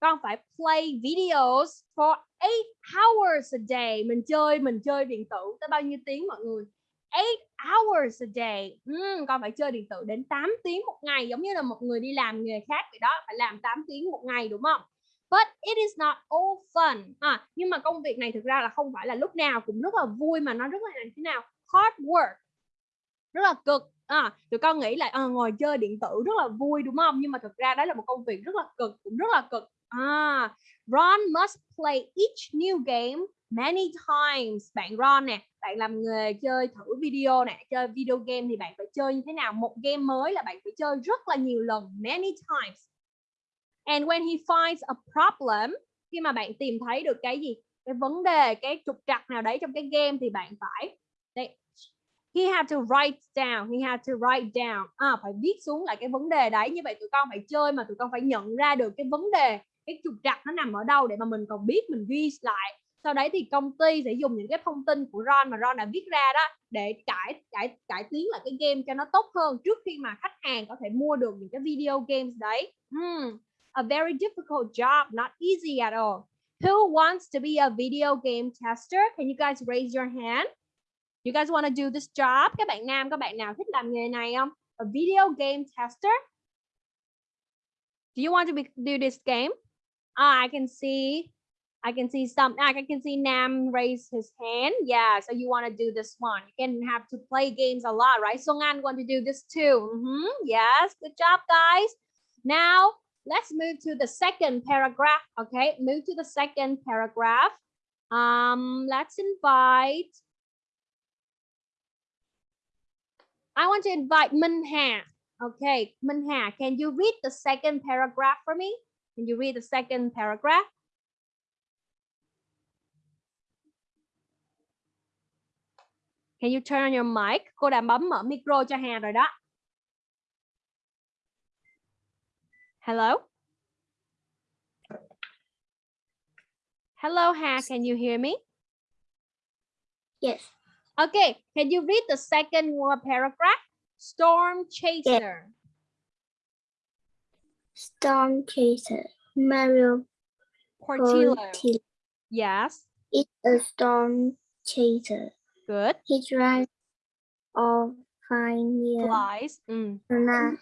Con phải play videos for 8 hours a day. Mình chơi mình chơi điện tử tới bao nhiêu tiếng mọi người? 8 hours a day. uhm, con phải chơi điện tử đến 8 tiếng một ngày giống như là một người đi làm nghề khác vậy đó, phải làm 8 tiếng một ngày đúng không? But it is not all fun. À, nhưng mà công việc này thực ra là không phải là lúc nào cũng rất là vui mà nó rất là thế nào? Hard work. Rất là cực. À, tụi con nghĩ là à, ngồi chơi điện tử rất là vui đúng không? Nhưng mà thực ra đó là một công việc rất là cực, cũng rất là cực. À, Ron must play each new game many times. Bạn Ron nè, bạn làm nghề chơi thử video nè, chơi video game thì bạn phải chơi như thế nào? Một game mới là bạn phải chơi rất là nhiều lần, many times. And when he finds a problem, khi mà bạn tìm thấy được cái gì? Cái vấn đề, cái trục trặc nào đấy trong cái game thì bạn phải đây, he had to write down, he had to write down. À, phải viết xuống lại cái vấn đề đấy. Như vậy tụi con phải chơi mà tụi con phải nhận ra được cái vấn đề, cái trục trặc nó nằm ở đâu để mà mình còn biết mình ghi lại. Sau đấy thì công ty sẽ dùng những cái thông tin của Ron mà Ron đã viết ra đó để cải cải cải tiến lại cái game cho nó tốt hơn trước khi mà khách hàng có thể mua được những cái video games đấy. Hmm a very difficult job, not easy at all. Who wants to be a video game tester? Can you guys raise your hand? You guys want to do this job? Các bạn nam, các bạn nào thích làm nghề này không? A video game tester? Do you want to be, do this game? Ah, I can see, I can see some, I can see Nam raise his hand. Yeah, so you want to do this one. You can have to play games a lot, right? Song An want to do this too. Mhm, Yes, good job, guys. Now, let's move to the second paragraph. Okay, move to the second paragraph. Um, let's invite. I want to invite Minh Hà. Okay, Minh Hà, can you read the second paragraph for me? Can you read the second paragraph? Can you turn on your mic? Cô đã bấm mở micro cho Hà rồi đó. Hello? Hello, Ha, can you hear me? Yes. Okay, can you read the second paragraph? Storm chaser. Storm Chaser. Mario Portillo. Portillo Yes, It's a storm chaser. good. He drives all fine year. Flies. Mm. Tornado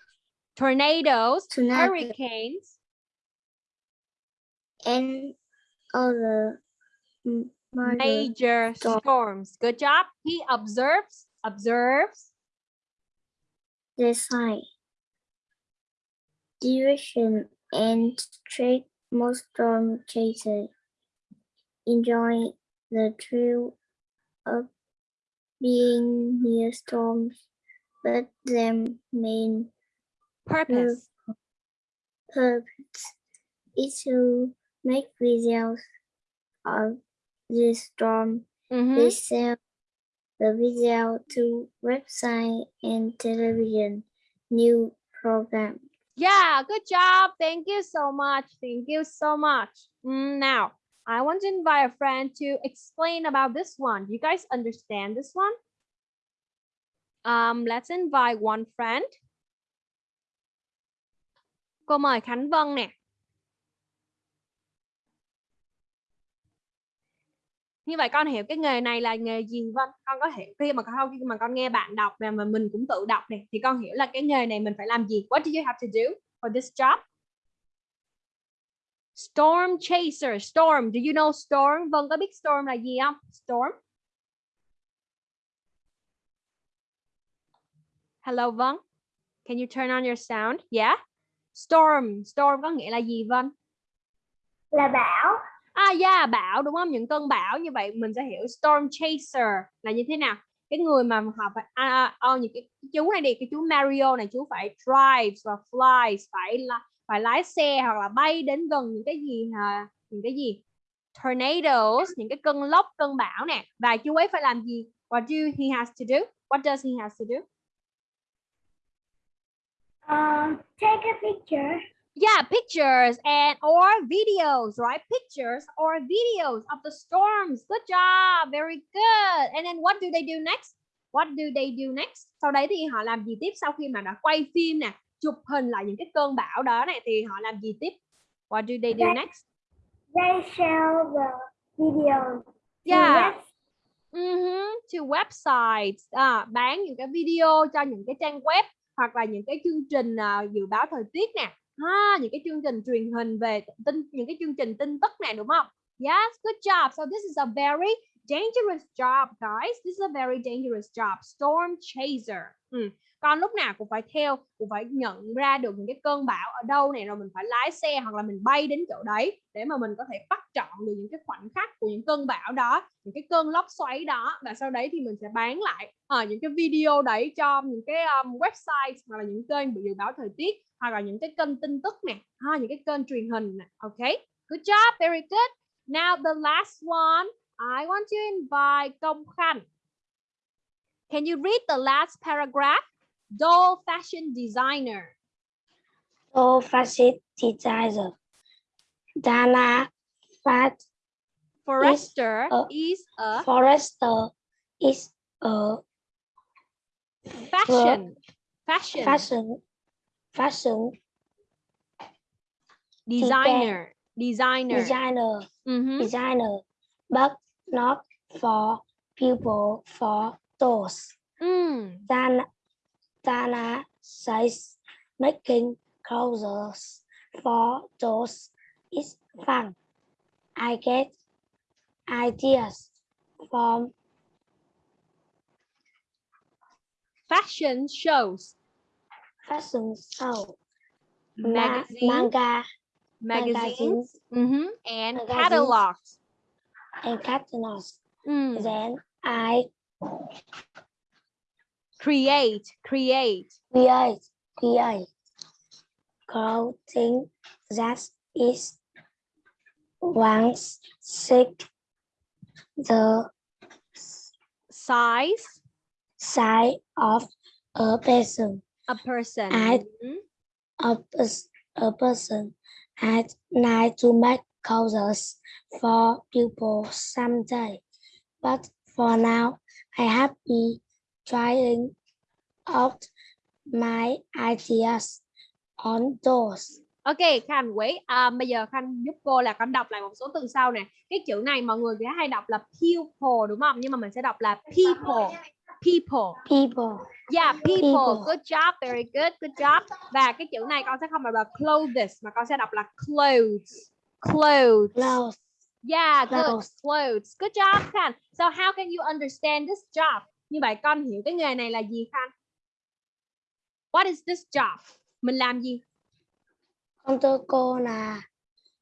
Tornadoes, Tornado. hurricanes, and other major major storm. storms. Good job. He observes, observes, design, direction, and trick most storm chasers enjoy the thrill of being near storms, but their main purpose. purpose is to make videos of the storm. Mhm. They sell the video to website and television new program. Yeah, good job. Thank you so much. Thank you so much. Mm, now, I want to invite a friend to explain about this one. You guys understand this one? Um, let's invite one friend. Cô mời Khánh Vân nè. Như vậy con hiểu cái nghề này là nghề gì vâng Con có hiểu khi mà con khi mà con nghe bạn đọc và mà mình cũng tự đọc này thì con hiểu là cái nghề này mình phải làm gì? What do you have to do for this job? Storm chaser, storm. Do you know storm? Vâng có biết storm là gì không? Storm. Hello vâng. Can you turn on your sound? Yeah. Storm, storm có nghĩa là gì vâng? là bão À yeah, bão đúng không? Những cơn bão như vậy mình sẽ hiểu storm chaser là như thế nào? Cái người mà họ phải à, à, à, những cái chú này đi, cái chú Mario này chú phải drive và fly, phải là phải lái xe hoặc là bay đến gần những cái gì hả những cái gì tornadoes, những cái cơn lốc, cơn bão nè. Và chú ấy phải làm gì? What do he has to do? What does he has to do? Uh, take a picture Yeah, pictures and or videos, right? Pictures or videos of the storms. Good job. Very good. And then what do they do next? What do they do next? Sau đấy thì họ làm gì tiếp sau khi mà đã quay phim nè, chụp hình lại những cái cơn bão đó này thì họ làm gì tiếp? What do they do They- next? they share the video to Yeah. Mhm, To websites à, bán những cái video cho những cái trang web hoặc là những cái chương trình à, dự báo thời tiết nè ha, những cái chương trình truyền hình về tin những cái chương trình tin tức này đúng không? Yes, good job. So this is a very dangerous job, guys. This is a very dangerous job. Storm chaser. Ừ. Con lúc nào cũng phải theo, cũng phải nhận ra được những cái cơn bão ở đâu này rồi mình phải lái xe hoặc là mình bay đến chỗ đấy để mà mình có thể bắt trọn được những cái khoảnh khắc của những cơn bão đó, những cái cơn lốc xoáy đó và sau đấy thì mình sẽ bán lại ờ, những cái video đấy cho những cái um, website hoặc là những kênh dự báo thời tiết hoặc là những cái kênh tin tức nè, ha, những cái kênh truyền hình nè. ok, good job, very good. Now the last one, I want to invite Công Khanh. Can you read the last paragraph? Doll fashion designer. Doll fashion designer. Dana Fat Forrester a- is a Forrester is a fashion fashion fashion fashion designer. Designer. designer Mhm. designer, but not for people for dolls. Mm. Dana, Dana says making clothes for dolls is fun. I get ideas from Fashion shows, fashion show, ma- magazine, manga, magazines, mhm, and magazines. catalogs. and catalogs. Mm. Then I Create, create. create create. Clothing that is once sick the Size, size of a person. A person. I- Mhm. a, a person. At night to make clothes for people someday. But for now I have been trying out my ideas on those Ok, Khanh wait. À, bây giờ Khanh giúp cô là con đọc lại một số từ sau nè. Cái chữ này mọi người hay đọc là pupil đúng không? Nhưng mà mình sẽ đọc là people. People. people Yeah, people. People. Good job, very good, good job. Và cái chữ này con sẽ không đọc là clothes mà con sẽ đọc là clothes. Clothes. clothes Yeah, good. Clothes. Clothes. Good job, Khanh. So how can you understand this job? Như vậy con hiểu cái nghề này là gì Khanh? What is this job? Mình làm gì? con thưa cô là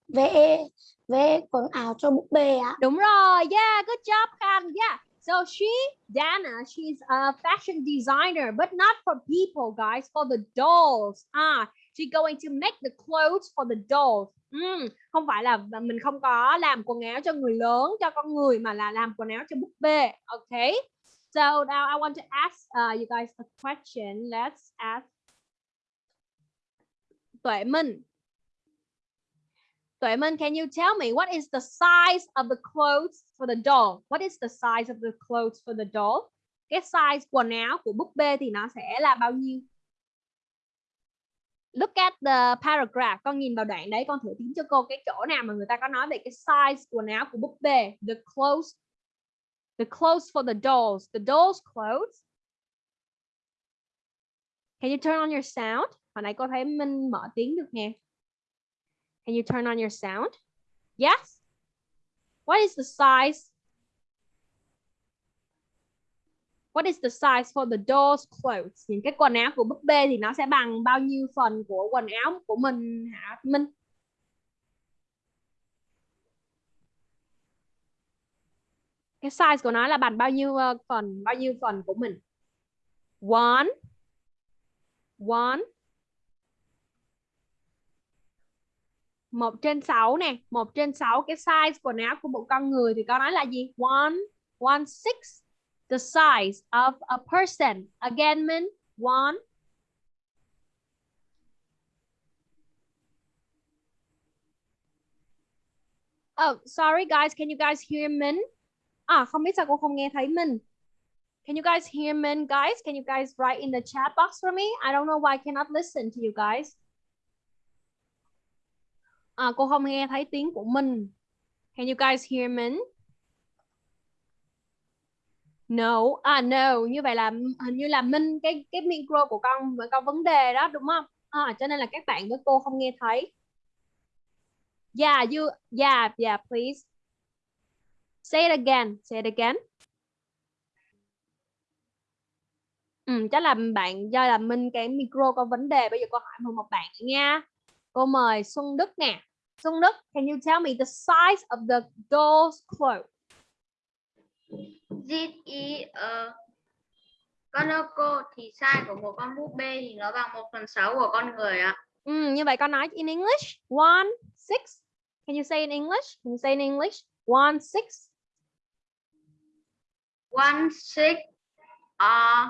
vẽ vẽ quần áo cho búp bê ạ Đúng rồi. Yeah, good job, Khan. Yeah. So she, Dana, she's a fashion designer, but not for people, guys, for the dolls. Ah, she's going to make the clothes for the dolls. Ừm, không phải là mình không có làm quần áo cho người lớn, cho con người mà là làm quần áo cho búp bê. Okay. So now I want to ask uh, you guys a question. Let's ask Tuệ Minh. Tuệ Minh, can you tell me what is the size of the clothes for the doll? What is the size of the clothes for the doll? Cái size quần áo của búp bê thì nó sẽ là bao nhiêu? Look at the paragraph. Con nhìn vào đoạn đấy, con thử tính cho cô cái chỗ nào mà người ta có nói về cái size quần áo của búp bê. The clothes, the clothes for the dolls. The dolls clothes. Can you turn on your sound? Hồi nãy cô thấy Minh mở tiếng được nè. Can you turn on your sound? Yes. What is the size? What is the size for the doll's clothes? Những cái quần áo của búp bê thì nó sẽ bằng bao nhiêu phần của quần áo của mình hả, Minh? Cái size của nó là bằng bao nhiêu ờ, phần bao nhiêu phần của mình? One. One. một trên sáu nè. Một trên sáu cái size quần áo của một con người thì có nói là gì? One one six. The size of a person. Again min one. Oh, sorry guys, can you guys hear me À, không biết sao cô không nghe thấy mình Can you guys hear me guys? Can you guys write in the chat box for me? I don't know why I cannot listen to you guys. À, cô không nghe thấy tiếng của mình. Can you guys hear me? No, à no, như vậy là hình như là Minh cái cái micro của con vẫn có vấn đề đó đúng không? À, cho nên là các bạn với cô không nghe thấy. Yeah, you yeah, yeah, please. Say it again, say it again. Ừ, chắc là bạn do là Minh cái micro có vấn đề, bây giờ cô hỏi một một bạn nữa nha. Cô mời Xuân Đức nè. Xuân Đức, can you tell me the size of the doll's clothes? This is a con cô thì size của một con búp bê thì nó bằng 1 phần 6 của con người ạ. Ừ, như vậy con nói in English. One, six. Can you say in English? Can you say in English? One, six. One six uh,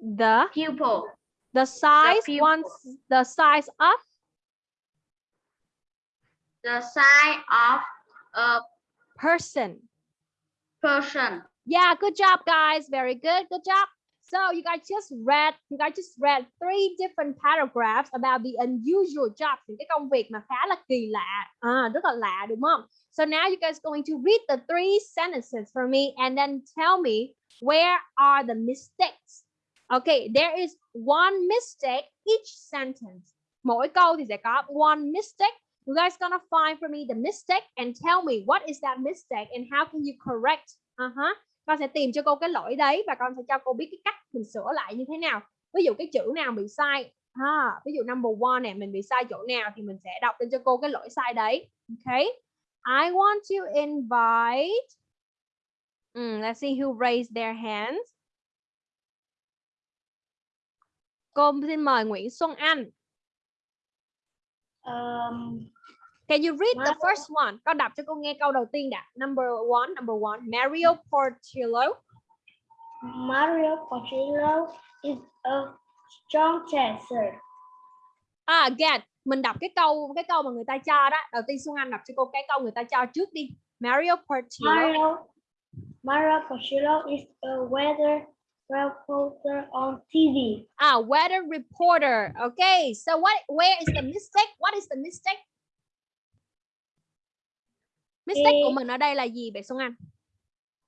The pupil. the size pupil. one the size of The size of a person. person. Yeah, good job, guys. Very good. Good job. So you guys just read, you guys just read three different paragraphs about the unusual jobs, những cái công việc mà khá là kỳ lạ, à, rất là lạ đúng không? So now you guys going to read the three sentences for me and then tell me where are the mistakes. Okay, there is one mistake each sentence. Mỗi câu thì sẽ có one mistake. You guys gonna find for me the mistake and tell me what is that mistake and how can you correct. Uh-huh con sẽ tìm cho cô cái lỗi đấy và con sẽ cho cô biết cái cách mình sửa lại như thế nào ví dụ cái chữ nào bị sai ha ví dụ number one này mình bị sai chỗ nào thì mình sẽ đọc lên cho cô cái lỗi sai đấy okay I want to invite mm, let's see who raised their hands cô xin mời Nguyễn Xuân Anh Um, Can you read the first one? Con đọc cho cô nghe câu đầu tiên đã. Number one, number one. Mario Portillo. Mario Portillo is a strong chaser. À, again, mình đọc cái câu cái câu mà người ta cho đó. Đầu tiên Xuân Anh đọc cho cô cái câu người ta cho trước đi. Mario Portillo. Mario, Mario Portillo is a weather reporter on TV. Ah, weather reporter. Okay, so what? Where is the mistake? What is the mistake? Mistake của mình ở đây là gì vậy Xuân Anh?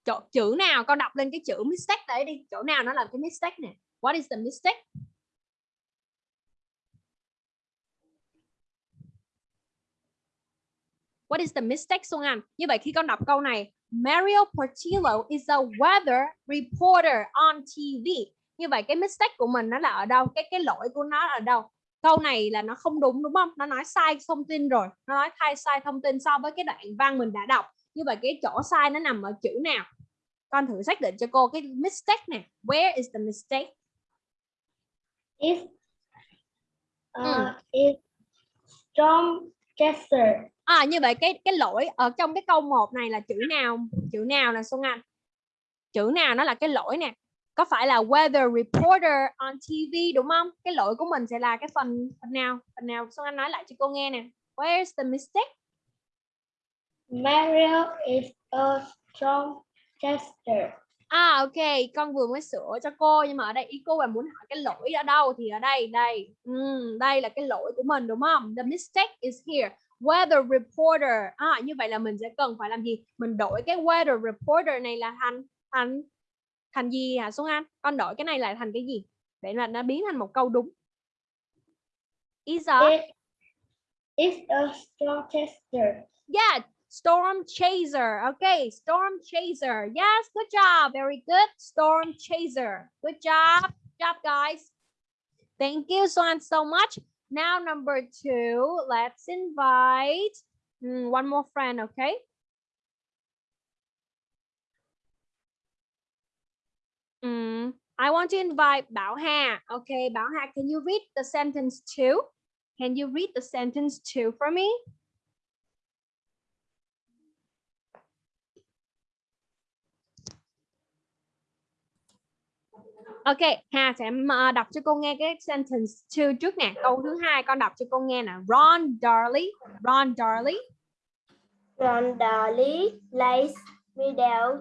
Chỗ, chữ nào? Con đọc lên cái chữ mistake đấy đi. Chỗ nào nó là cái mistake nè? What is the mistake? What is the mistake Xuân Anh? Như vậy khi con đọc câu này, Mario Portillo is a weather reporter on TV. Như vậy cái mistake của mình nó là ở đâu? Cái cái lỗi của nó ở đâu? Câu này là nó không đúng đúng không? Nó nói sai thông tin rồi. Nó nói thay sai thông tin so với cái đoạn văn mình đã đọc. Như vậy cái chỗ sai nó nằm ở chữ nào? Con thử xác định cho cô cái mistake nè. Where is the mistake? Is uh, Mm. is strong chaser. À như vậy cái cái lỗi ở trong cái câu 1 này là chữ nào? Chữ nào là Xuân Anh? Chữ nào nó là cái lỗi nè? có phải là weather reporter on TV đúng không? Cái lỗi của mình sẽ là cái phần phần nào? Phần nào Xuân Anh nói lại cho cô nghe nè. Where's the mistake? Mario is a strong tester. À ok, con vừa mới sửa cho cô nhưng mà ở đây ý cô là muốn hỏi cái lỗi ở đâu thì ở đây đây. Ừm, đây là cái lỗi của mình đúng không? The mistake is here. Weather reporter. À như vậy là mình sẽ cần phải làm gì? Mình đổi cái weather reporter này là thành thành thành gì hả Xuân Anh? Con đổi cái này lại thành cái gì? Để là nó biến thành một câu đúng. Is a It is a strong tester. Yeah, storm chaser. Okay, storm chaser. Yes, good job. Very good. Storm chaser. Good job. Good job, guys. Thank you, Swan, so much. Now, number two, let's invite hmm, one more friend, okay? Mm, I want to invite Bảo Hà. Okay, Bảo Hà, can you read the sentence two? Can you read the sentence two for me? Ok, Hà sẽ ờ, đọc cho cô nghe cái sentence two trước nè. Câu thứ hai con đọc cho cô nghe nè. Ron Darley, Ron Darley. Ron Darley plays video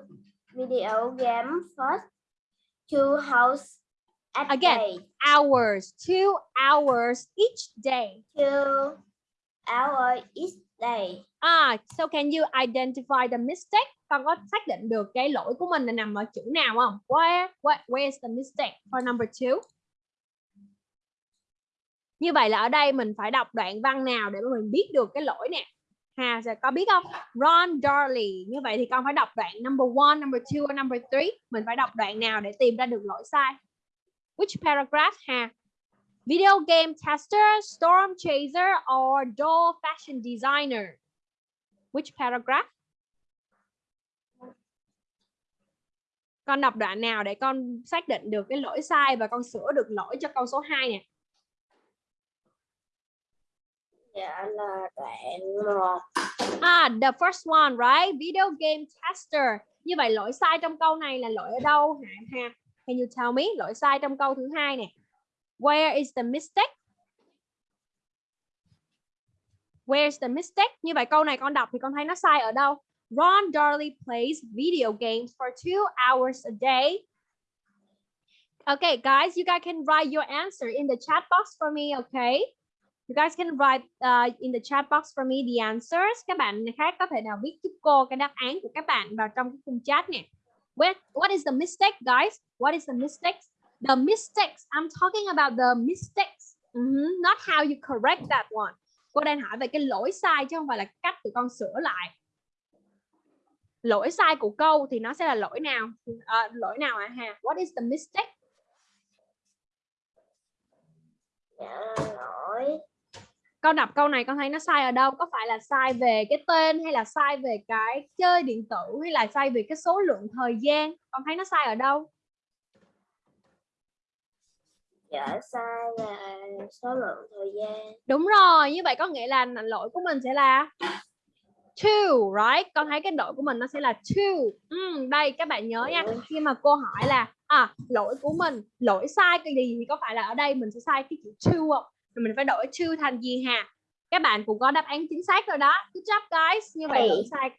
video game for two hours a Again. day. Hours, two hours each day. Two hours each day. Ah, so can you identify the mistake? Con có xác định được cái lỗi của mình là nằm ở chữ nào không? Where, what, where is the mistake for number two? Như vậy là ở đây mình phải đọc đoạn văn nào để mà mình biết được cái lỗi nè. Hà sẽ có biết không? Ron Darley. Như vậy thì con phải đọc đoạn number one, number two, number three. Mình phải đọc đoạn nào để tìm ra được lỗi sai? Which paragraph, Hà? Video game tester, storm chaser, or doll fashion designer? Which paragraph? Con đọc đoạn nào để con xác định được cái lỗi sai và con sửa được lỗi cho câu số 2 nè. Dạ là đoạn một. À, the first one, right? Video game tester. Như vậy lỗi sai trong câu này là lỗi ở đâu hả? Ha? Can you tell me? Lỗi sai trong câu thứ hai nè. Where is the mistake? Where's the mistake? Như vậy câu này con đọc thì con thấy nó sai ở đâu? Ron Darley plays video games for two hours a day. Okay, guys, you guys can write your answer in the chat box for me, okay? You guys can write uh, in the chat box for me the answers. Các bạn khác có thể nào viết giúp cô cái đáp án của các bạn vào trong cái khung chat nè. What, what is the mistake, guys? What is the mistake? The mistakes. I'm talking about the mistakes. Mhm, Not how you correct that one. Cô đang hỏi về cái lỗi sai chứ không phải là cách tụi con sửa lại. Lỗi sai của câu thì nó sẽ là lỗi nào? Ờ, lỗi nào ạ Hà? What is the mistake? Dạ lỗi. con đọc câu này con thấy nó sai ở đâu có phải là sai về cái tên hay là sai về cái chơi điện tử hay là sai về cái số lượng thời gian con thấy nó sai ở đâu Dạ sai là số lượng thời gian. đúng rồi như vậy có nghĩa là lỗi của mình sẽ là two right con thấy cái lỗi của mình nó sẽ là two Ừm, đây các bạn nhớ nha khi mà cô hỏi là à lỗi của mình lỗi sai cái gì thì có phải là ở đây mình sẽ sai cái chữ two không thì mình phải đổi two thành gì hà các bạn cũng có đáp án chính xác rồi đó good job guys như vậy lỗi sai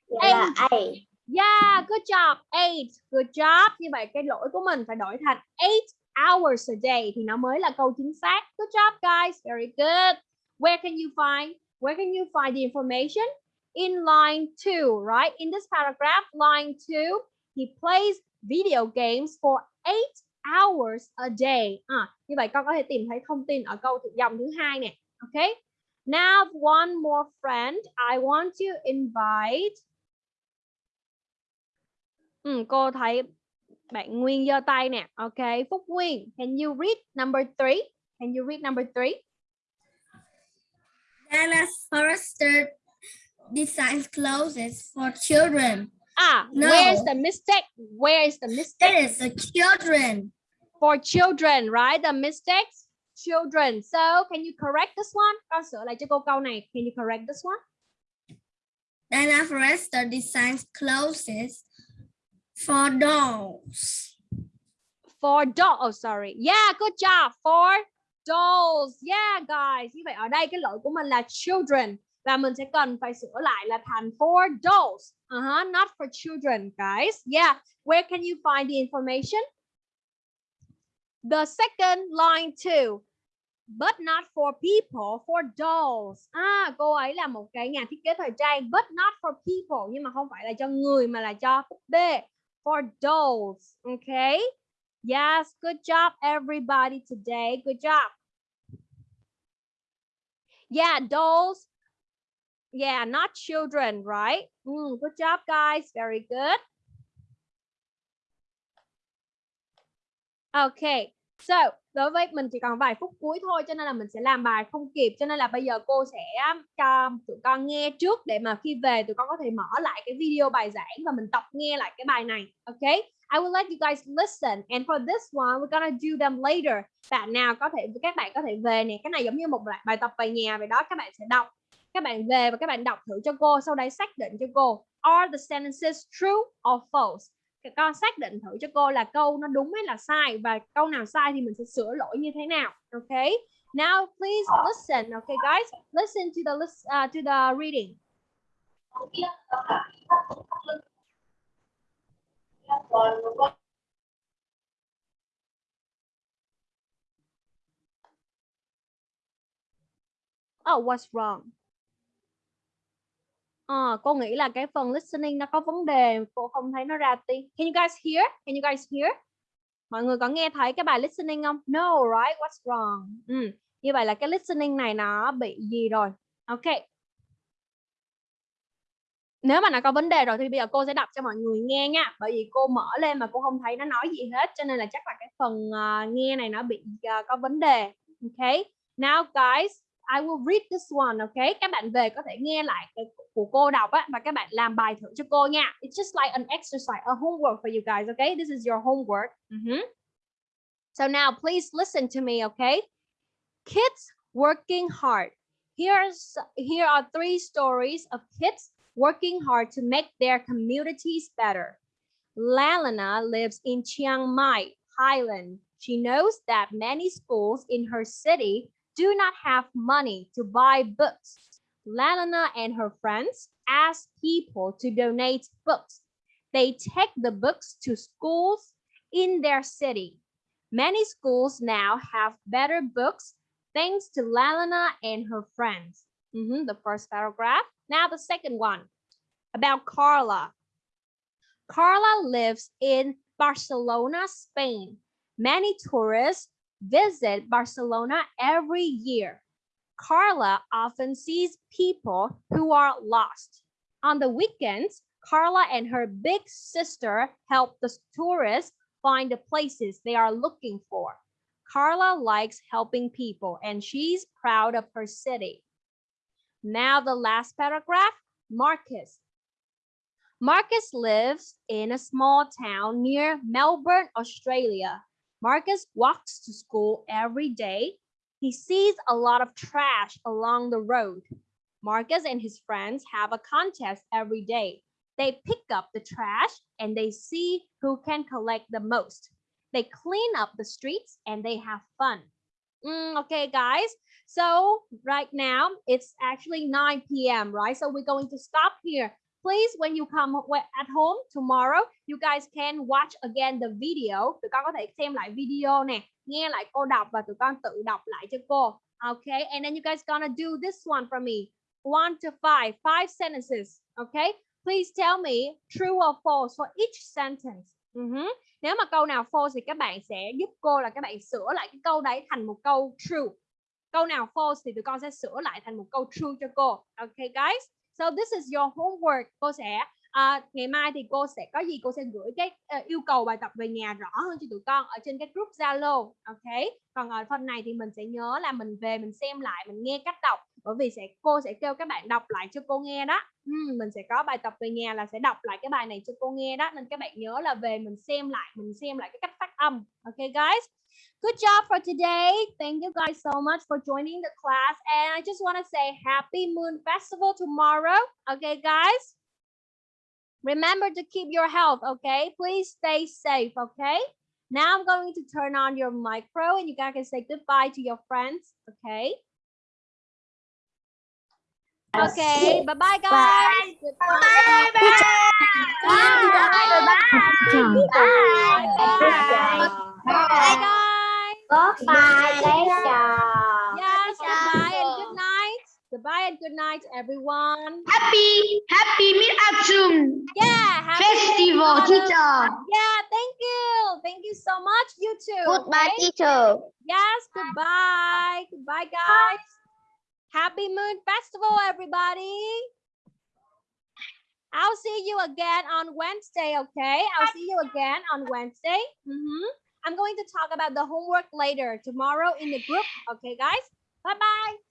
Eight. Yeah, good job. Eight. Good job. Như vậy cái lỗi của mình phải đổi thành eight hours a day thì nó mới là câu chính xác. Good job guys. Very good. Where can you find? Where can you find the information? In line two, right? In this paragraph, line two, he plays video games for eight hours a day. À, như vậy con có thể tìm thấy thông tin ở câu thuộc dòng thứ hai nè. Okay? Now one more friend. I want to invite Ừ, cô thấy bạn Nguyên giơ tay nè. Ok, Phúc Nguyên, can you read number three? Can you read number three? Dallas Forrester designs clothes for children. Ah, No. where's the mistake? Where is the mistake It is the children. for children, right? The mistakes, children. So, can you correct this one? Con sửa lại cho cô câu này. Can you correct this one? Dana Forrester designs clothes for dolls. for doll. Oh sorry. Yeah, good job. For dolls. Yeah, guys. Như vậy ở đây cái lỗi của mình là children và mình sẽ cần phải sửa lại là thành for dolls. Uh-huh, not for children, guys. Yeah. Where can you find the information? The second line too. But not for people, for dolls. À, cô ấy là một cái nhà thiết kế thời trang, but not for people, nhưng mà không phải là cho người mà là cho búp bê. For dolls, okay? Yes, good job everybody today. Good job. Yeah, dolls. Yeah, not children, right? Mm, good job, guys. Very good. Okay, so đối với mình chỉ còn vài phút cuối thôi cho nên là mình sẽ làm bài không kịp cho nên là bây giờ cô sẽ um, cho tụi con nghe trước để mà khi về tụi con có thể mở lại cái video bài giảng và mình tập nghe lại cái bài này. Okay, I will let you guys listen and for this one we're gonna do them later. Bạn nào có thể các bạn có thể về nè, cái này giống như một bài, bài tập về nhà vậy đó các bạn sẽ đọc các bạn về và các bạn đọc thử cho cô sau đấy xác định cho cô are the sentences true or false? Các con xác định thử cho cô là câu nó đúng hay là sai và câu nào sai thì mình sẽ sửa lỗi như thế nào ok? Now please listen okay guys? Listen to the list, uh, à, to the reading. Oh, what's wrong? Ờ, cô nghĩ là cái phần listening nó có vấn đề, cô không thấy nó ra tiếng. Can you guys hear? Can you guys hear? Mọi người có nghe thấy cái bài listening không? No, right? What's wrong? Ừ. Như vậy là cái listening này nó bị gì rồi? Ok. Nếu mà nó có vấn đề rồi thì bây giờ cô sẽ đọc cho mọi người nghe nha. Bởi vì cô mở lên mà cô không thấy nó nói gì hết cho nên là chắc là cái phần uh, nghe này nó bị uh, có vấn đề. Ok. Now guys, I will read this one, okay? Các bạn về có thể nghe lại cái của cô đọc á và các bạn làm bài thử cho cô nha. It's just like an exercise, a homework for you guys, okay? This is your homework. Mm -hmm. So now please listen to me, okay? Kids working hard. Here's here are three stories of kids working hard to make their communities better. Lalana lives in Chiang Mai, Thailand. She knows that many schools in her city do not have money to buy books. Lalana and her friends ask people to donate books. They take the books to schools in their city. Many schools now have better books thanks to Lalana and her friends. Mm -hmm, the first paragraph. Now the second one about Carla. Carla lives in Barcelona, Spain. Many tourists visit Barcelona every year. Carla often sees people who are lost. On the weekends, Carla and her big sister help the tourists find the places they are looking for. Carla likes helping people and she's proud of her city. Now the last paragraph, Marcus. Marcus lives in a small town near Melbourne, Australia. Marcus walks to school every day. He sees a lot of trash along the road. Marcus and his friends have a contest every day. They pick up the trash and they see who can collect the most. They clean up the streets and they have fun. Mm, okay, guys. So right now it's actually 9 p.m. right? So we're going to stop here. Please, when you come at home tomorrow, you guys can watch again the video. Tụi con có thể xem lại video nè, nghe lại cô đọc và tụi con tự đọc lại cho cô. Okay and then you guys gonna do this one for me. One to five five sentences okay please tell me true or false for each sentence. Ừ uh -huh. nếu mà câu nào false thì các bạn sẽ giúp cô là các bạn sửa lại cái câu đấy thành một câu true. Câu nào false thì tụi con sẽ sửa lại thành một câu true cho cô. Okay guys? So this is your homework. Cô sẽ à, ngày mai thì cô sẽ có gì cô sẽ gửi cái uh, yêu cầu bài tập về nhà rõ hơn cho tụi con ở trên cái group Zalo. Ok. Còn ở phần này thì mình sẽ nhớ là mình về mình xem lại, mình nghe cách đọc bởi vì sẽ cô sẽ kêu các bạn đọc lại cho cô nghe đó. Uhm, mình sẽ có bài tập về nhà là sẽ đọc lại cái bài này cho cô nghe đó nên các bạn nhớ là về mình xem lại, mình xem lại cái cách phát âm. Ok guys. good job for today. Thank you guys so much for joining the class. And I just want to say happy moon festival tomorrow. Okay, guys? Remember to keep your health, okay? Please stay safe, okay? Now I'm going to turn on your micro and you guys can say goodbye to your friends. Okay. Okay. Bye bye guys. Goodbye. Bye guys. Goodbye, teacher. Yes. Goodbye and good night. Goodbye and good night, everyone. Happy, happy mid-autumn Yeah. Happy festival, teacher. Yeah. Thank you. Thank you so much. You too. Goodbye, okay? teacher. Yes, goodbye. Goodbye, guys. Happy Moon Festival, everybody. I'll see you again on Wednesday, okay? I'll see you again on Wednesday. Mm -hmm. I'm going to talk about the homework later tomorrow in the group. Okay, guys? Bye-bye.